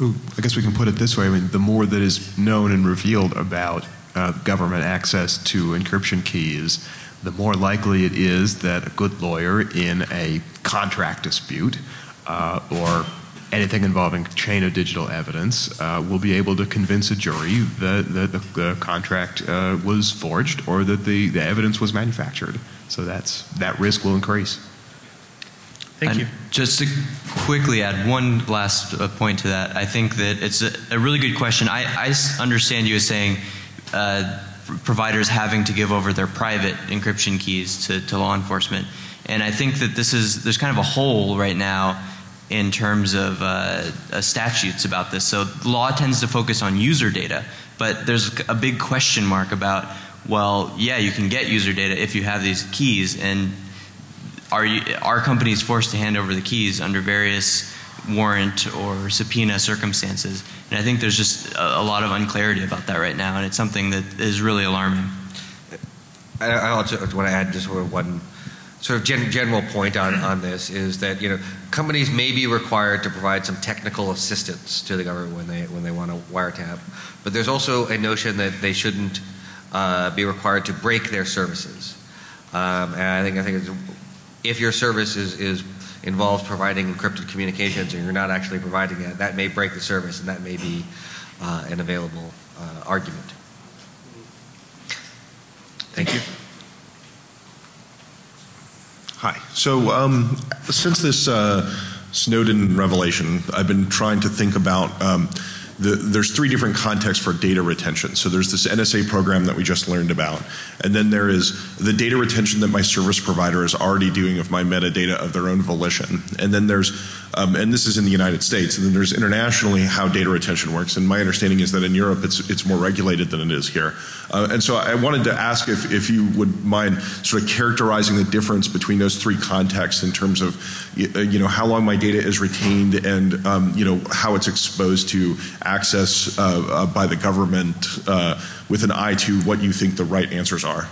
S4: Ooh, I guess we can put it this way: I mean, the more that is known and revealed about uh, government access to encryption keys the more likely it is that a good lawyer in a contract dispute uh, or anything involving chain of digital evidence uh, will be able to convince a jury that, that the, the, contract uh, was forged or that the, the evidence was manufactured. So that's that risk will increase.
S16: Thank
S5: and
S16: you.
S5: Just to quickly add one last uh, point to that, I think that it's a, a really good question. I, I understand you as saying uh, providers having to give over their private encryption keys to, to law enforcement. And I think that this is, there's kind of a hole right now in terms of uh, uh, statutes about this. So law tends to focus on user data, but there's a big question mark about, well, yeah, you can get user data if you have these keys, and are, you, are companies forced to hand over the keys under various warrant or subpoena circumstances? And I think there's just a, a lot of unclarity about that right now, and it's something that is really alarming.
S1: I, I also want to add just one sort of gen, general point on, on this is that you know companies may be required to provide some technical assistance to the government when they when they want to wiretap, but there's also a notion that they shouldn't uh, be required to break their services. Um, and I think I think if your service is, is involves providing encrypted communications and you're not actually providing it, that may break the service and that may be uh, an available uh, argument. Thank you.
S17: Hi. So, um, since this uh, Snowden revelation, I've been trying to think about. Um, the, there's three different contexts for data retention. So there's this NSA program that we just learned about, and then there is the data retention that my service provider is already doing of my metadata of their own volition, and then there's um, and this is in the United States, and then there's internationally how data retention works. And my understanding is that in Europe it's it's more regulated than it is here. Uh, and so I wanted to ask if if you would mind sort of characterizing the difference between those three contexts in terms of uh, you know how long my data is retained and um, you know how it's exposed to access uh, uh, by the government uh, with an eye to what you think the right answers are.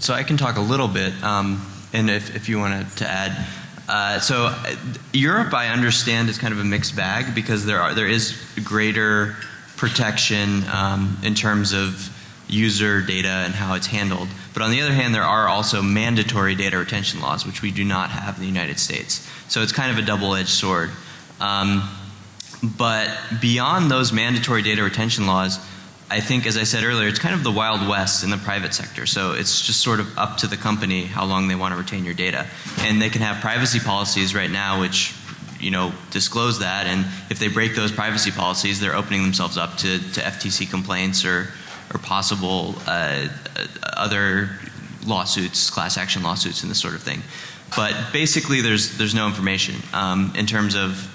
S5: So I can talk a little bit, um, and if, if you wanted to add. Uh, so uh, Europe, I understand, is kind of a mixed bag because there are there is greater protection um, in terms of user data and how it's handled. But on the other hand, there are also mandatory data retention laws, which we do not have in the United States. So it's kind of a double-edged sword. Um, but beyond those mandatory data retention laws, I think, as I said earlier, it's kind of the Wild West in the private sector. So it's just sort of up to the company how long they want to retain your data. And they can have privacy policies right now which you know, disclose that. And if they break those privacy policies, they're opening themselves up to, to FTC complaints or, or possible uh, other lawsuits, class action lawsuits, and this sort of thing. but basically there's there's no information um, in terms of,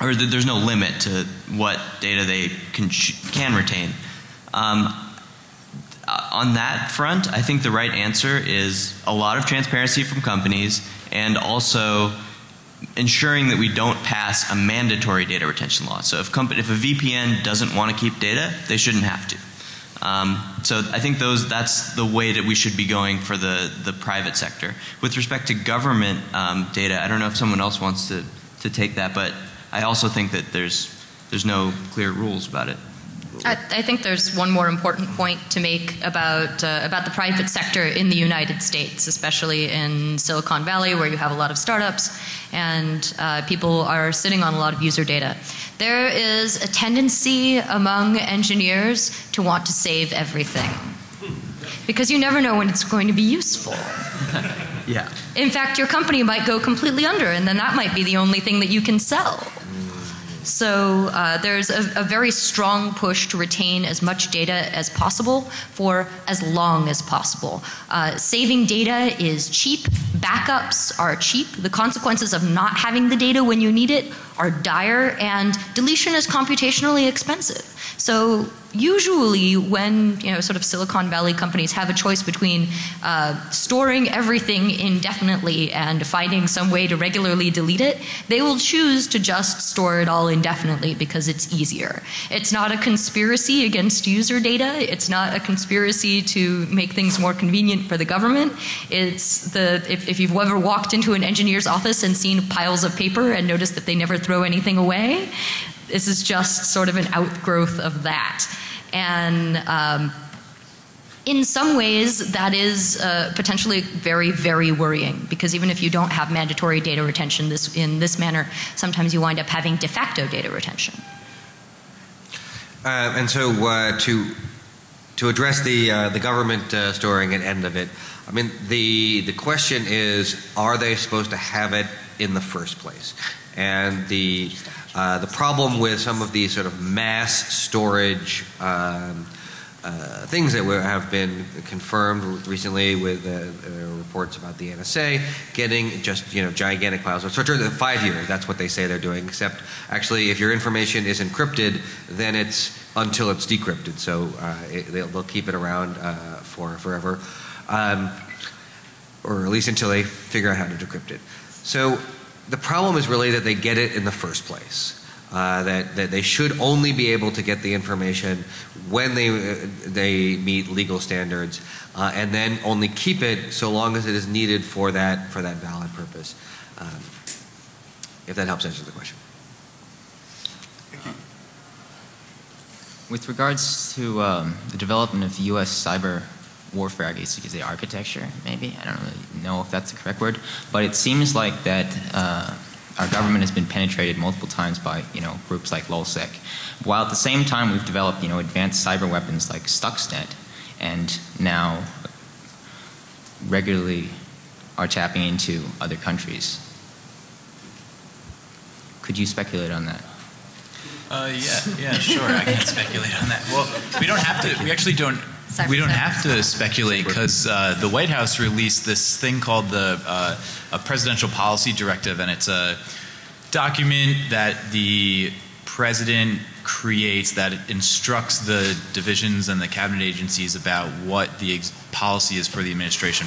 S5: or th- there's no limit to what data they can can retain. Um, on that front, I think the right answer is a lot of transparency from companies and also ensuring that we don't pass a mandatory data retention law. So if, if a VPN doesn't want to keep data, they shouldn't have to. Um, so I think those that's the way that we should be going for the, the private sector. With respect to government um, data, I don't know if someone else wants to, to take that, but I also think that there's there's no clear rules about it.
S2: I, I think there's one more important point to make about uh, about the private sector in the United States, especially in Silicon Valley, where you have a lot of startups and uh, people are sitting on a lot of user data. There is a tendency among engineers to want to save everything because you never know when it's going to be useful. [laughs]
S5: Yeah.
S2: In fact, your company might go completely under, and then that might be the only thing that you can sell. So uh, there's a, a, very strong push to retain as much data as possible for as long as possible. Uh, saving data is cheap. Backups are cheap. The consequences of not having the data when you need it are dire, and deletion is computationally expensive. So usually when you know sort of silicon valley companies have a choice between uh, storing everything indefinitely and finding some way to regularly delete it they will choose to just store it all indefinitely because it's easier. It's not a conspiracy against user data. It's not a conspiracy to make things more convenient for the government. It's the if, if you've ever walked into an engineer's office and seen piles of paper and noticed that they never throw anything away this is just sort of an outgrowth of that. And um, in some ways, that is uh, potentially very, very worrying because even if you don't have mandatory data retention this, in this manner, sometimes you wind up having de facto data retention.
S1: Uh, and so uh, to to address the uh, the government uh, storing and end of it, I mean the the question is, are they supposed to have it in the first place? And the uh, the problem with some of these sort of mass storage um, uh, things that have been confirmed recently with uh, uh reports about the NSA getting just you know gigantic piles of so five years that's what they say they're doing except actually if your information is encrypted then it's until it's decrypted. So uh, it, they'll, they'll, keep it around for forever um, or at least until they figure out how to decrypt it. So the problem is really that they get it in the first place. Uh, that, that they should only be able to get the information when they, uh, they meet legal standards uh, and then only keep it so long as it is needed for that, for that valid purpose. Um, if that helps answer the question.
S18: With regards to um, the development of U.S. cyber warfare, I guess you could say architecture, maybe. I don't really know if that's the correct word, but it seems like that uh, our government has been penetrated multiple times by you know groups like LulzSec, while at the same time we've developed you know advanced cyber weapons like Stuxnet, and now regularly are tapping into other countries. Could you speculate on that?
S6: Uh, yeah, yeah, sure. I can speculate on that. Well, we don't have to. We actually don't we don't have to speculate because uh, the White House released this thing called the uh, a presidential policy directive, and it's a document that the president creates that instructs the divisions and the cabinet agencies about what the policy is for the administration.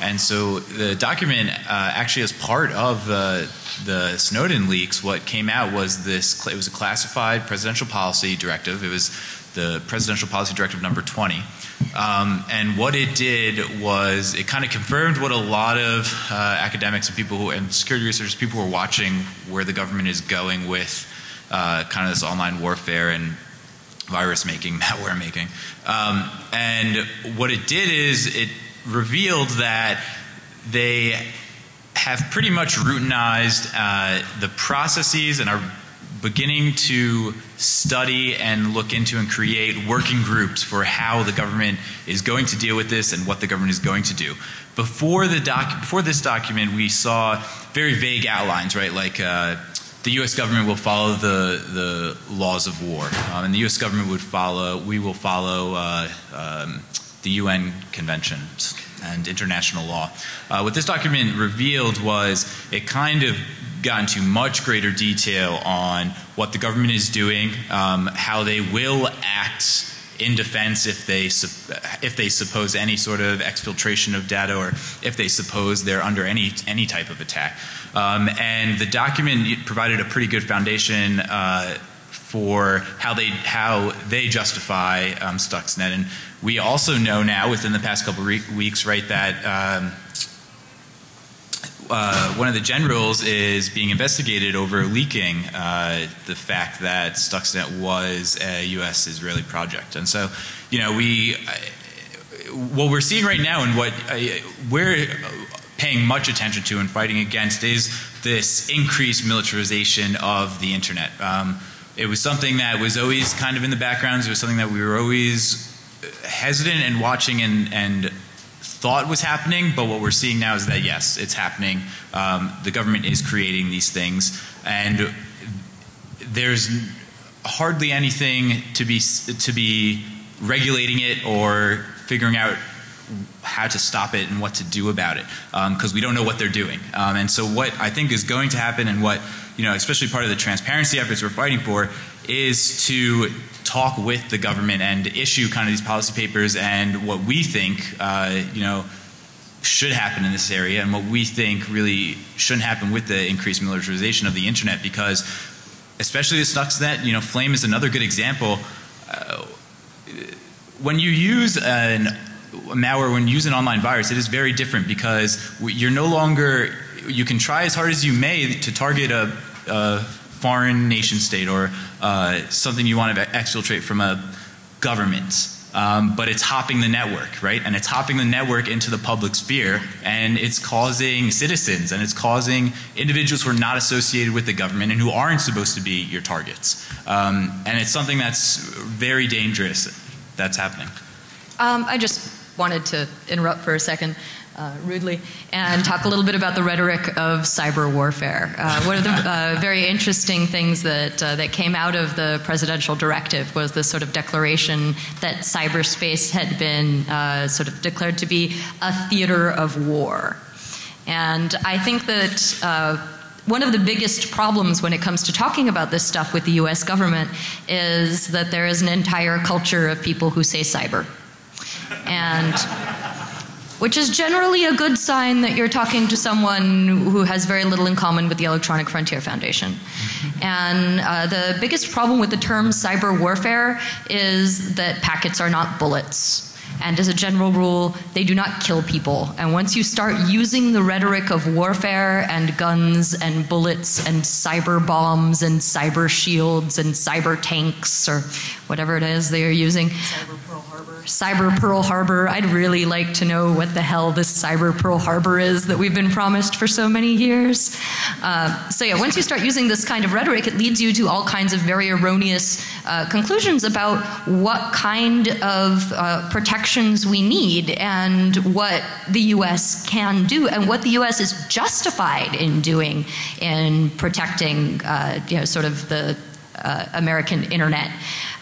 S6: And so the document, uh, actually, as part of the the Snowden leaks, what came out was this. It was a classified presidential policy directive. It was the Presidential Policy Directive number 20. Um, and what it did was it kind of confirmed what a lot of uh, academics and people who, and security researchers, people who are watching where the government is going with uh, kind of this online warfare and virus making, [laughs] malware making. Um, and what it did is it revealed that they have pretty much routinized uh, the processes and are beginning to study and look into and create working groups for how the government is going to deal with this and what the government is going to do. Before the doc, before this document, we saw very vague outlines, right? Like uh, the U.S. government will follow the the laws of war, um, and the U.S. government would follow. We will follow uh, um, the UN conventions. and international law. Uh, what this document revealed was it kind of got into much greater detail on what the government is doing, um, how they will act in defense if they if they suppose any sort of exfiltration of data or if they suppose they're under any any type of attack. Um, and the document provided a pretty good foundation uh, for how they how they justify um, Stuxnet. And we also know now within the past couple weeks, right, that um, uh, one of the generals is being investigated over leaking uh, the fact that Stuxnet was a U.S. Israeli project. And so, you know, we, uh, what we're seeing right now and what uh, we're paying much attention to and fighting against is this increased militarization of the internet. Um, it was something that was always kind of in the background. It was something that we were always hesitant and watching and, and thought was happening, but what we're seeing now is that yes, it's happening. Um, the government is creating these things, and there's hardly anything to be to be regulating it or figuring out how to stop it and what to do about it because um, we don't know what they're doing. Um, and so, what I think is going to happen, and what you know, especially part of the transparency efforts we're fighting for, is to talk with the government and issue kind of these policy papers and what we think, uh, you know, should happen in this area and what we think really shouldn't happen with the increased militarization of the internet because especially the Stuxnet, you know, Flame is another good example. Uh, when you use an malware, when you use an online virus, it is very different because you're no longer, you can try as hard as you may to target a, a foreign nation state or uh, something you want to exfiltrate from a government. Um, but it's hopping the network, right? And it's hopping the network into the public sphere, and it's causing citizens and it's causing individuals who are not associated with the government and who aren't supposed to be your targets. Um, and it's something that's very dangerous that's happening.
S2: Um, I just wanted to interrupt for a second uh, rudely and talk a little bit about the rhetoric of cyber warfare. Uh, one of the uh, very interesting things that uh, that came out of the presidential directive was this sort of declaration that cyberspace had been uh, sort of declared to be a theater of war, and I think that. Uh, one of the biggest problems when it comes to talking about this stuff with the US government is that there is an entire culture of people who say cyber. And which is generally a good sign that you're talking to someone who has very little in common with the Electronic Frontier Foundation. And uh, the biggest problem with the term cyber warfare is that packets are not bullets. And as a general rule, they do not kill people. And once you start using the rhetoric of warfare and guns and bullets and cyber bombs and cyber shields and cyber tanks or whatever it is they are using, cyber Cyber Pearl Harbor. I'd really like to know what the hell this Cyber Pearl Harbor is that we've been promised for so many years. Uh, so yeah, once you start using this kind of rhetoric, it leads you to all kinds of very erroneous uh, conclusions about what kind of uh, protections we need and what the U.S. can do and what the U.S. is justified in doing in protecting, uh, you know, sort of the uh, American internet,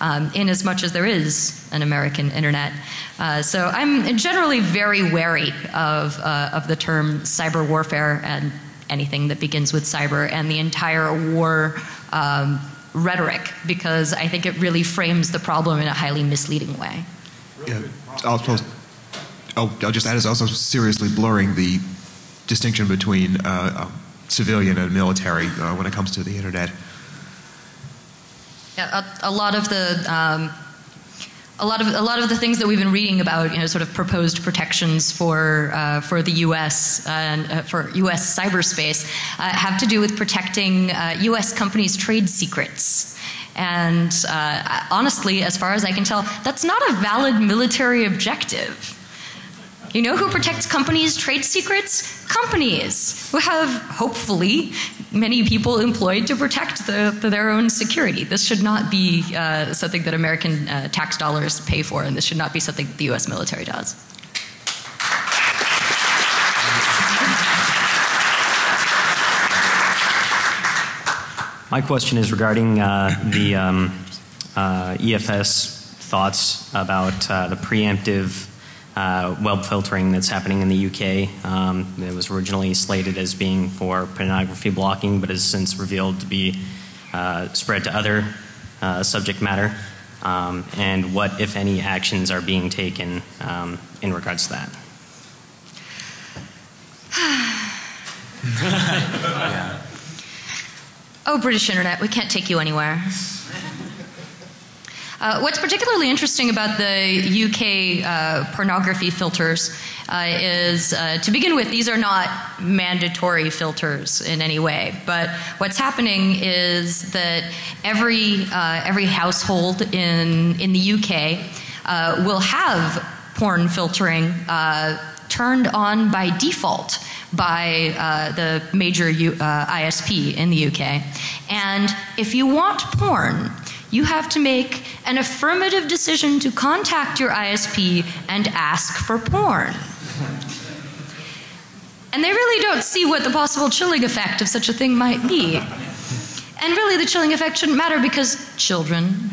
S2: um, in as much as there is an American internet. Uh, so I'm generally very wary of, uh, of the term cyber warfare and anything that begins with cyber and the entire war um, rhetoric because I think it really frames the problem in a highly misleading way.
S4: Yeah, I'll, oh, I'll just add is also seriously blurring the distinction between uh, civilian and military uh, when it comes to the internet.
S2: Yeah, a, a lot of the um, a lot of a lot of the things that we've been reading about, you know, sort of proposed protections for uh, for the U.S. and uh, for U.S. cyberspace uh, have to do with protecting U.S. Uh, companies' trade secrets. And uh, honestly, as far as I can tell, that's not a valid military objective. You know who protects companies' trade secrets? Companies who have, hopefully, many people employed to protect the, the, their own security. This should not be uh, something that American uh, tax dollars pay for, and this should not be something the U.S. military does.
S19: My question is regarding uh, the um, uh, EFF's thoughts about uh, the preemptive uh, web filtering that's happening in the UK. Um, it was originally slated as being for pornography blocking, but has since revealed to be uh, spread to other uh, subject matter. Um, and what, if any, actions are being taken um, in regards to that? [sighs] [laughs]
S2: Oh, British Internet, we can't take you anywhere. Uh, what's particularly interesting about the UK uh, pornography filters uh, is, uh, to begin with, these are not mandatory filters in any way. But what's happening is that every uh, every household in in the UK uh, will have porn filtering turned on by default by uh, the major U, uh, ISP in the UK. And if you want porn, you have to make an affirmative decision to contact your ISP and ask for porn. And they really don't see what the possible chilling effect of such a thing might be. And really, the chilling effect shouldn't matter because children.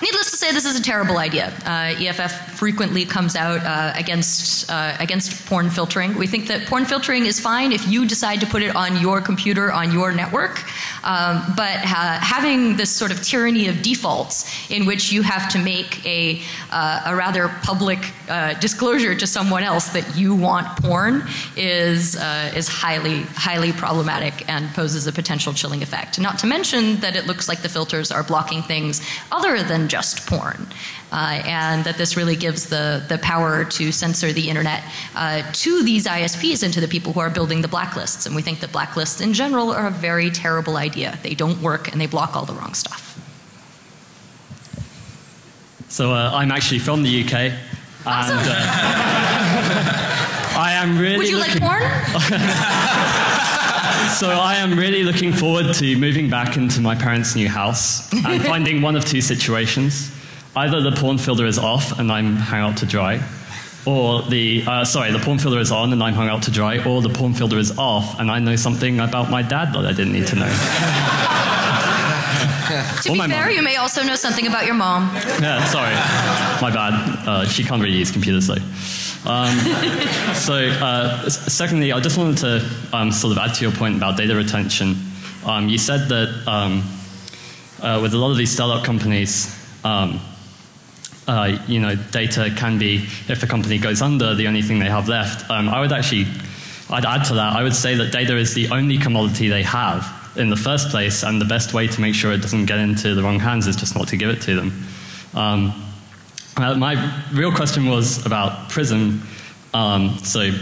S2: Needless to say, this is a terrible idea. Uh, EFF frequently comes out uh, against uh, against porn filtering. We think that porn filtering is fine if you decide to put it on your computer on your network, um, but having this sort of tyranny of defaults in which you have to make a uh, a rather public uh, disclosure to someone else that you want porn is uh, is highly highly problematic and poses a potential chilling effect. Not to mention that it looks like the filters are blocking things other than just porn. Uh, and that this really gives the, the power to censor the internet uh, to these ISPs and to the people who are building the blacklists. And we think that blacklists in general are a very terrible idea. They don't work and they block all the wrong stuff.
S20: So uh, I'm actually from the UK.
S2: Awesome.
S20: And uh, [laughs] I am really.
S2: Would you like porn? [laughs]
S20: So I am really looking forward to moving back into my parents' new house and [laughs] finding one of two situations. Either the porn filter is off and I'm hung out to dry, or the, uh, sorry, the porn filter is on and I'm hung out to dry, or the porn filter is off and I know something about my dad that I didn't need to know. [laughs]
S2: to
S20: Or
S2: be fair,
S20: mom.
S2: you may also know something about your mom.
S20: Yeah, sorry. My bad. Uh, she can't really use computers though. Um, [laughs] so, uh, secondly, I just wanted to um, sort of add to your point about data retention. Um, you said that um, uh, with a lot of these startup companies, um, uh, you know, data can be, if the company goes under, the only thing they have left. Um, I would actually, I'd add to that, I would say that data is the only commodity they have in the first place, and the best way to make sure it doesn't get into the wrong hands is just not to give it to them. Um, uh, my real question was about PRISM. Um, so,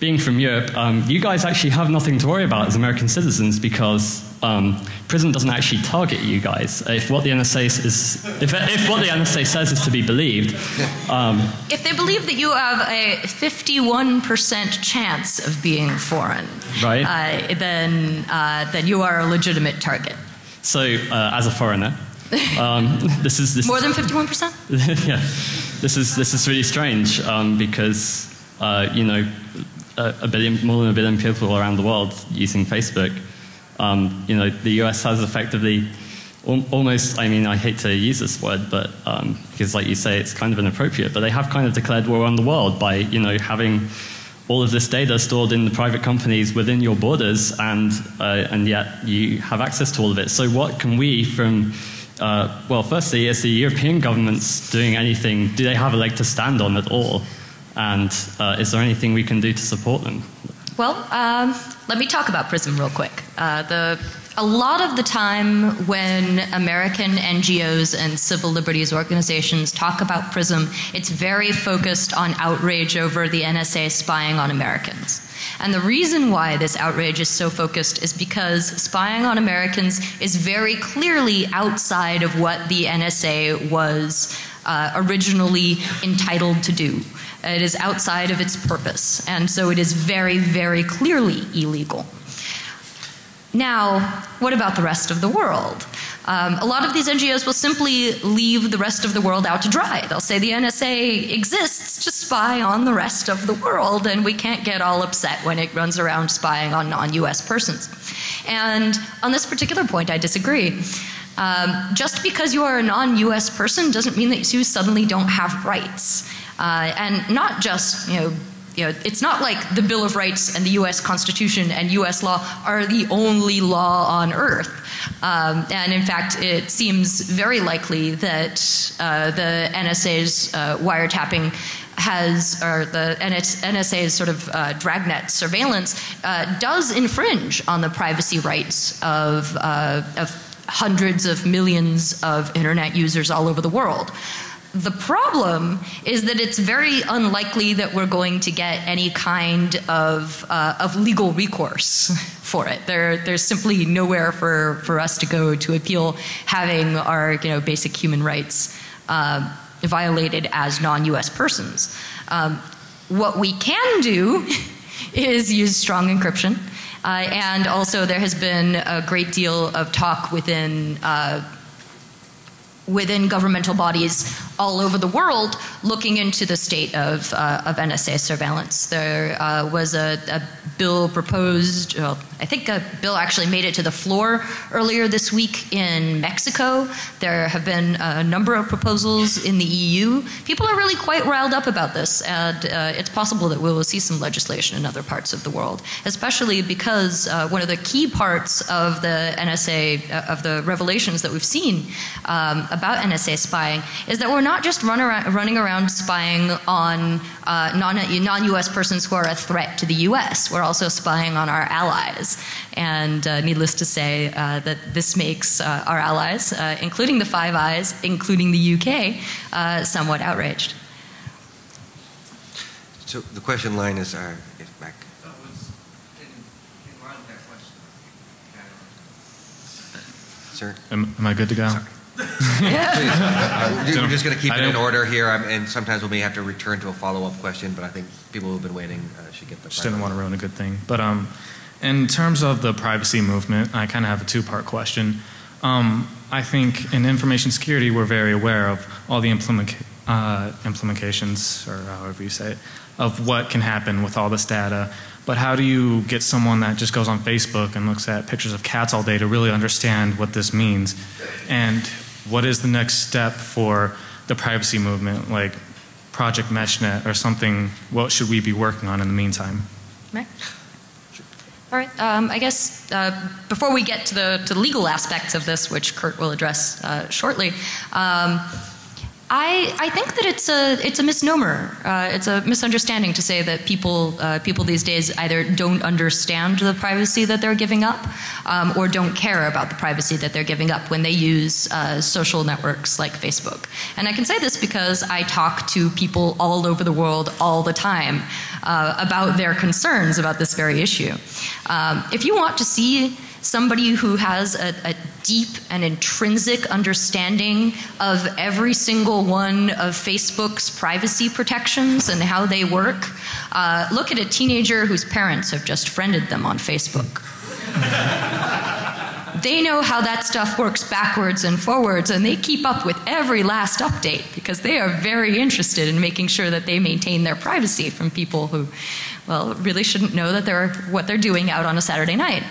S20: being from Europe, um, you guys actually have nothing to worry about as American citizens because um, PRISM doesn't actually target you guys. If what the NSA is, if, if what the NSA says is to be believed, um,
S2: If they believe that you have a 51% chance of being foreign,
S20: Right.
S2: uh, then, uh, then you are a legitimate target.
S20: so uh, as a foreigner, um, [laughs] this is this
S2: More than 51%? [laughs]
S20: yeah, this is this is really strange um, because uh, you know a, a billion, more than a billion people around the world using Facebook. Um, you know, the US has effectively almost. I mean, I hate to use this word, but um, because, like you say, it's kind of inappropriate. But they have kind of declared war on the world by you know having all of this data stored in the private companies within your borders, and uh, and yet you have access to all of it. So, what can we from uh, well, firstly, is the European governments doing anything? Do they have a leg to stand on at all? And uh, is there anything we can do to support them?
S2: Well, um, let me talk about PRISM real quick. Uh, the, a lot of the time when American NGOs and civil liberties organizations talk about PRISM, it's very focused on outrage over the NSA spying on Americans. And the reason why this outrage is so focused is because spying on Americans is very clearly outside of what the NSA was uh, originally entitled to do. It is outside of its purpose, and so it is very, very clearly illegal. Now, what about the rest of the world? Um, a lot of these NGOs will simply leave the rest of the world out to dry. They'll say the NSA exists to spy on the rest of the world, and we can't get all upset when it runs around spying on non US persons. And on this particular point, I disagree. Um, just because you are a non-U.S. person doesn't mean that you suddenly don't have rights, uh, and not just you know. You know, it's not like the Bill of Rights and the U.S. Constitution and U.S. law are the only law on earth. Um, and in fact, it seems very likely that uh, the NSA's uh, wiretapping has, or the NSA's sort of uh, dragnet surveillance uh, does infringe on the privacy rights of, uh, of hundreds of millions of internet users all over the world. The problem is that it's very unlikely that we're going to get any kind of, uh, of legal recourse [laughs] for it. There, there's simply nowhere for, for us to go to appeal having our you know, basic human rights uh, violated as non-US persons. Um, what we can do [laughs] is use strong encryption. Uh, and also there has been a great deal of talk within uh, within governmental bodies all over the world looking into the state of, uh, of NSA surveillance. There uh, was a, a, bill proposed, well, I think a bill actually made it to the floor earlier this week in Mexico. There have been a number of proposals in the EU. People are really quite riled up about this, and uh, it's possible that we will see some legislation in other parts of the world, especially because uh, one of the key parts of the NSA, uh, of the revelations that we've seen um, about NSA spying, is that we're not just run around, running around spying on uh, non-US persons who are a threat to the US. We're also spying on our allies. And uh, needless to say uh, that this makes uh, our allies, uh, including the Five Eyes, including the UK, uh, somewhat outraged.
S1: So the question line is, uh, is back. Sir?
S21: Am, am I good to go?
S1: Yeah. We're just going to keep
S21: I
S1: it in
S21: don't-
S1: order here, um, and sometimes we may have to return to a follow-up question, but I think people who've been waiting uh, should get the
S21: Just didn't want to ruin a good thing. But um, in terms of the privacy movement, I kind of have a two-part question. Um, I think in information security, we're very aware of all the implement, uh, implications, or however you say it, of what can happen with all this data. But how do you get someone that just goes on Facebook and looks at pictures of cats all day to really understand what this means? And what is the next step for the privacy movement, like Project MeshNet or something? What should we be working on in the meantime?
S2: All right. Um, I guess uh, before we get to the to the legal aspects of this, which Kurt will address uh, shortly, um, I I think that it's a it's a misnomer. Uh, it's a misunderstanding to say that people uh, people these days either don't understand the privacy that they're giving up, um, or don't care about the privacy that they're giving up when they use uh, social networks like Facebook. And I can say this because I talk to people all over the world all the time uh, about their concerns about this very issue. Um, if you want to see somebody who has a, a, deep and intrinsic understanding of every single one of Facebook's privacy protections and how they work, uh, look at a teenager whose parents have just friended them on Facebook. [laughs] they know how that stuff works backwards and forwards, and they keep up with every last update because they are very interested in making sure that they maintain their privacy from people who, well, really shouldn't know that they're what they're doing out on a Saturday night.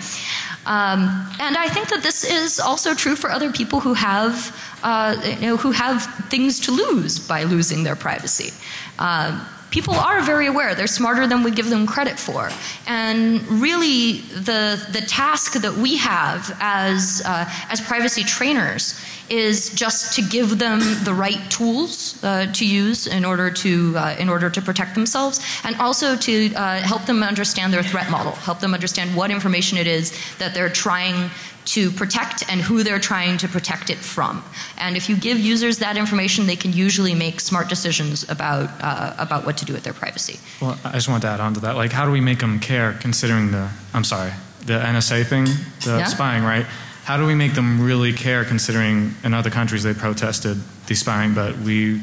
S2: Um, and I think that this is also true for other people who have, uh, you know, who have things to lose by losing their privacy. Uh, people are very aware. They're smarter than we give them credit for. And really, the, the task that we have as, uh, as privacy trainers is just to give them the right tools uh, to use in order to, uh, in order to protect themselves, and also to uh, help them understand their threat model, help them understand what information it is that they're trying to protect and who they're trying to protect it from. And if you give users that information, they can usually make smart decisions about, uh, about what to do with their privacy.
S21: Well, I just wanted to add on to that. Like, how do we make them care considering the, I'm sorry, the NSA thing, the
S2: Yeah.
S21: spying, right? How do we make them really care considering in other countries they protested the spying, but we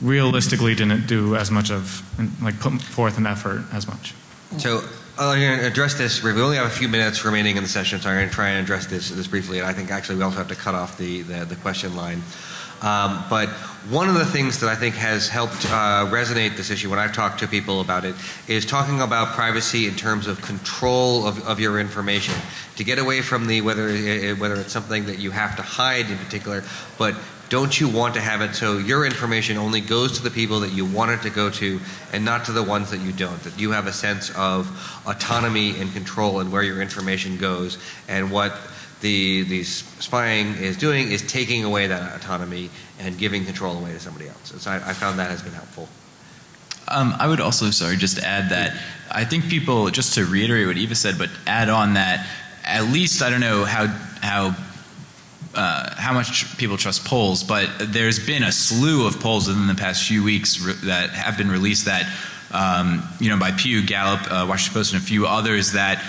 S21: realistically didn't do as much of, like, put forth an effort as much?
S1: So I'm going to address this. We only have a few minutes remaining in the session, so I'm going to try and address this, this briefly. And I think actually we also have to cut off the, the, the question line. Um, but one of the things that I think has helped uh, resonate this issue when I've talked to people about it is talking about privacy in terms of control of, of your information. To get away from the whether whether it's something that you have to hide in particular, but don't you want to have it so your information only goes to the people that you want it to go to and not to the ones that you don't? That you have a sense of autonomy and control and where your information goes and what the, the spying is doing is taking away that autonomy and giving control away to somebody else. So I, I found that has been helpful.
S6: Um, I would also, sorry, just add that I think people, just to reiterate what Eva said, but add on that at least I don't know how how uh, how much people trust polls, but there's been a slew of polls within the past few weeks that have been released that um, you know by Pew, Gallup, uh, Washington Post, and a few others that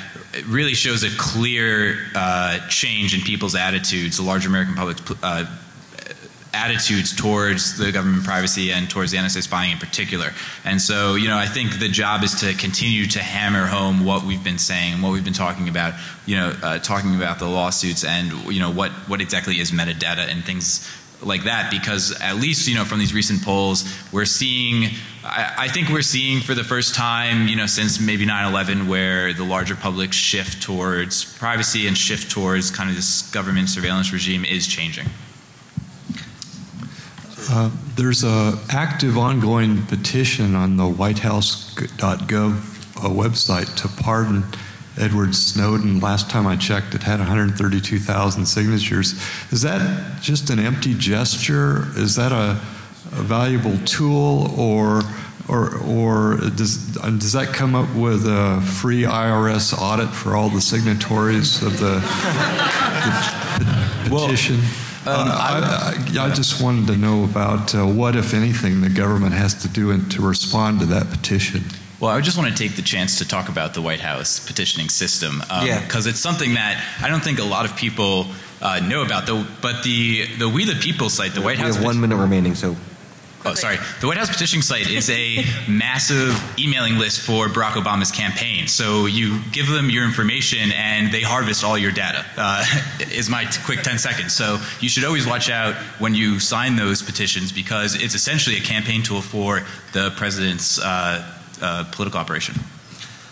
S6: really shows a clear uh, change in people's attitudes, the large American public's uh, attitudes towards the government privacy and towards the NSA spying in particular. And so, you know, I think the job is to continue to hammer home what we've been saying, and what we've been talking about, you know, uh, talking about the lawsuits and, you know, what, what exactly is metadata and things like that because at least you know from these recent polls we're seeing I, I, think we're seeing for the first time you know since maybe 9-11 where the larger public shift towards privacy and shift towards kind of this government surveillance regime is changing
S22: uh, there's a active ongoing petition on the whitehouse.gov uh, website to pardon Edward Snowden. Last time I checked, it had 132,000 signatures. Is that just an empty gesture? Is that a, a valuable tool, or or or does does that come up with a free IRS audit for all the signatories of the, the petition? Well, um, uh, I, I, I, just wanted to know about uh, what, if anything, the government has to do in, to respond to that petition.
S6: Well, I just want to take the chance to talk about the White House petitioning system because um, it's something that I don't think a lot of people uh, know about. Though, but the the We the People site, the White
S1: we
S6: House.
S1: We have one minute remaining, so
S6: Oh, sorry. The White House petition site is a [laughs] massive emailing list for Barack Obama's campaign. So you give them your information and they harvest all your data, uh, [laughs] is my quick 10 seconds. So you should always watch out when you sign those petitions because it's essentially a campaign tool for the president's uh, uh, political operation.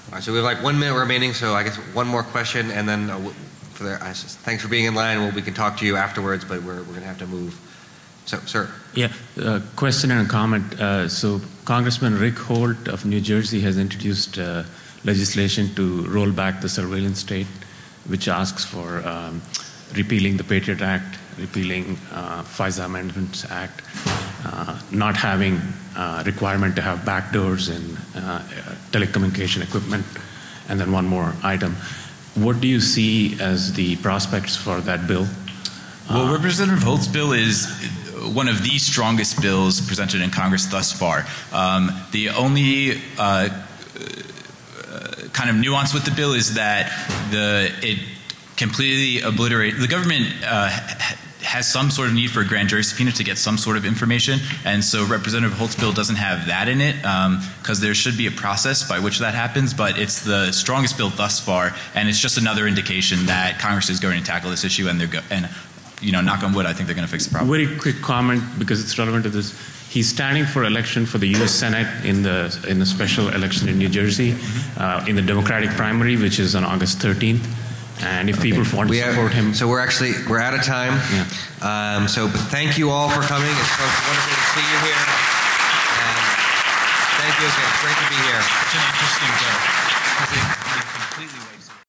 S1: All right, so we have like one minute remaining, so I guess one more question and then uh, for the, thanks for being in line. Well, we can talk to you afterwards, but we're, we're going to have to move. So, sir.
S23: Yeah, uh, question and a comment. Uh, so, Congressman Rush Holt of New Jersey has introduced uh, legislation to roll back the surveillance state, which asks for um, repealing the Patriot Act, repealing uh, FISA Amendments Act, uh, not having uh, requirement to have backdoors in telecommunication equipment, and then one more item. What do you see as the prospects for that bill?
S6: Well, Representative Holt's bill is one of the strongest bills presented in Congress thus far. Um, the only uh, kind of nuance with the bill is that the it completely obliterate the government uh, has some sort of need for a grand jury subpoena to get some sort of information, and so Representative Holt's bill doesn't have that in it because um, there should be a process by which that happens. But it's the strongest bill thus far, and it's just another indication that Congress is going to tackle this issue, and they're go- and you know, knock on wood, I think they're going to fix the problem.
S23: Very quick comment because it's relevant to this. He's standing for election for the U.S. Senate in the in the special election in New Jersey, uh, in the Democratic primary, which is on August 13th. And if okay. people want to support him,
S1: so we're actually we're out of time.
S23: Yeah.
S1: Um, so thank you all for coming. It's so wonderful to see you here. And thank you again. Great to be here.
S6: Such an interesting bill.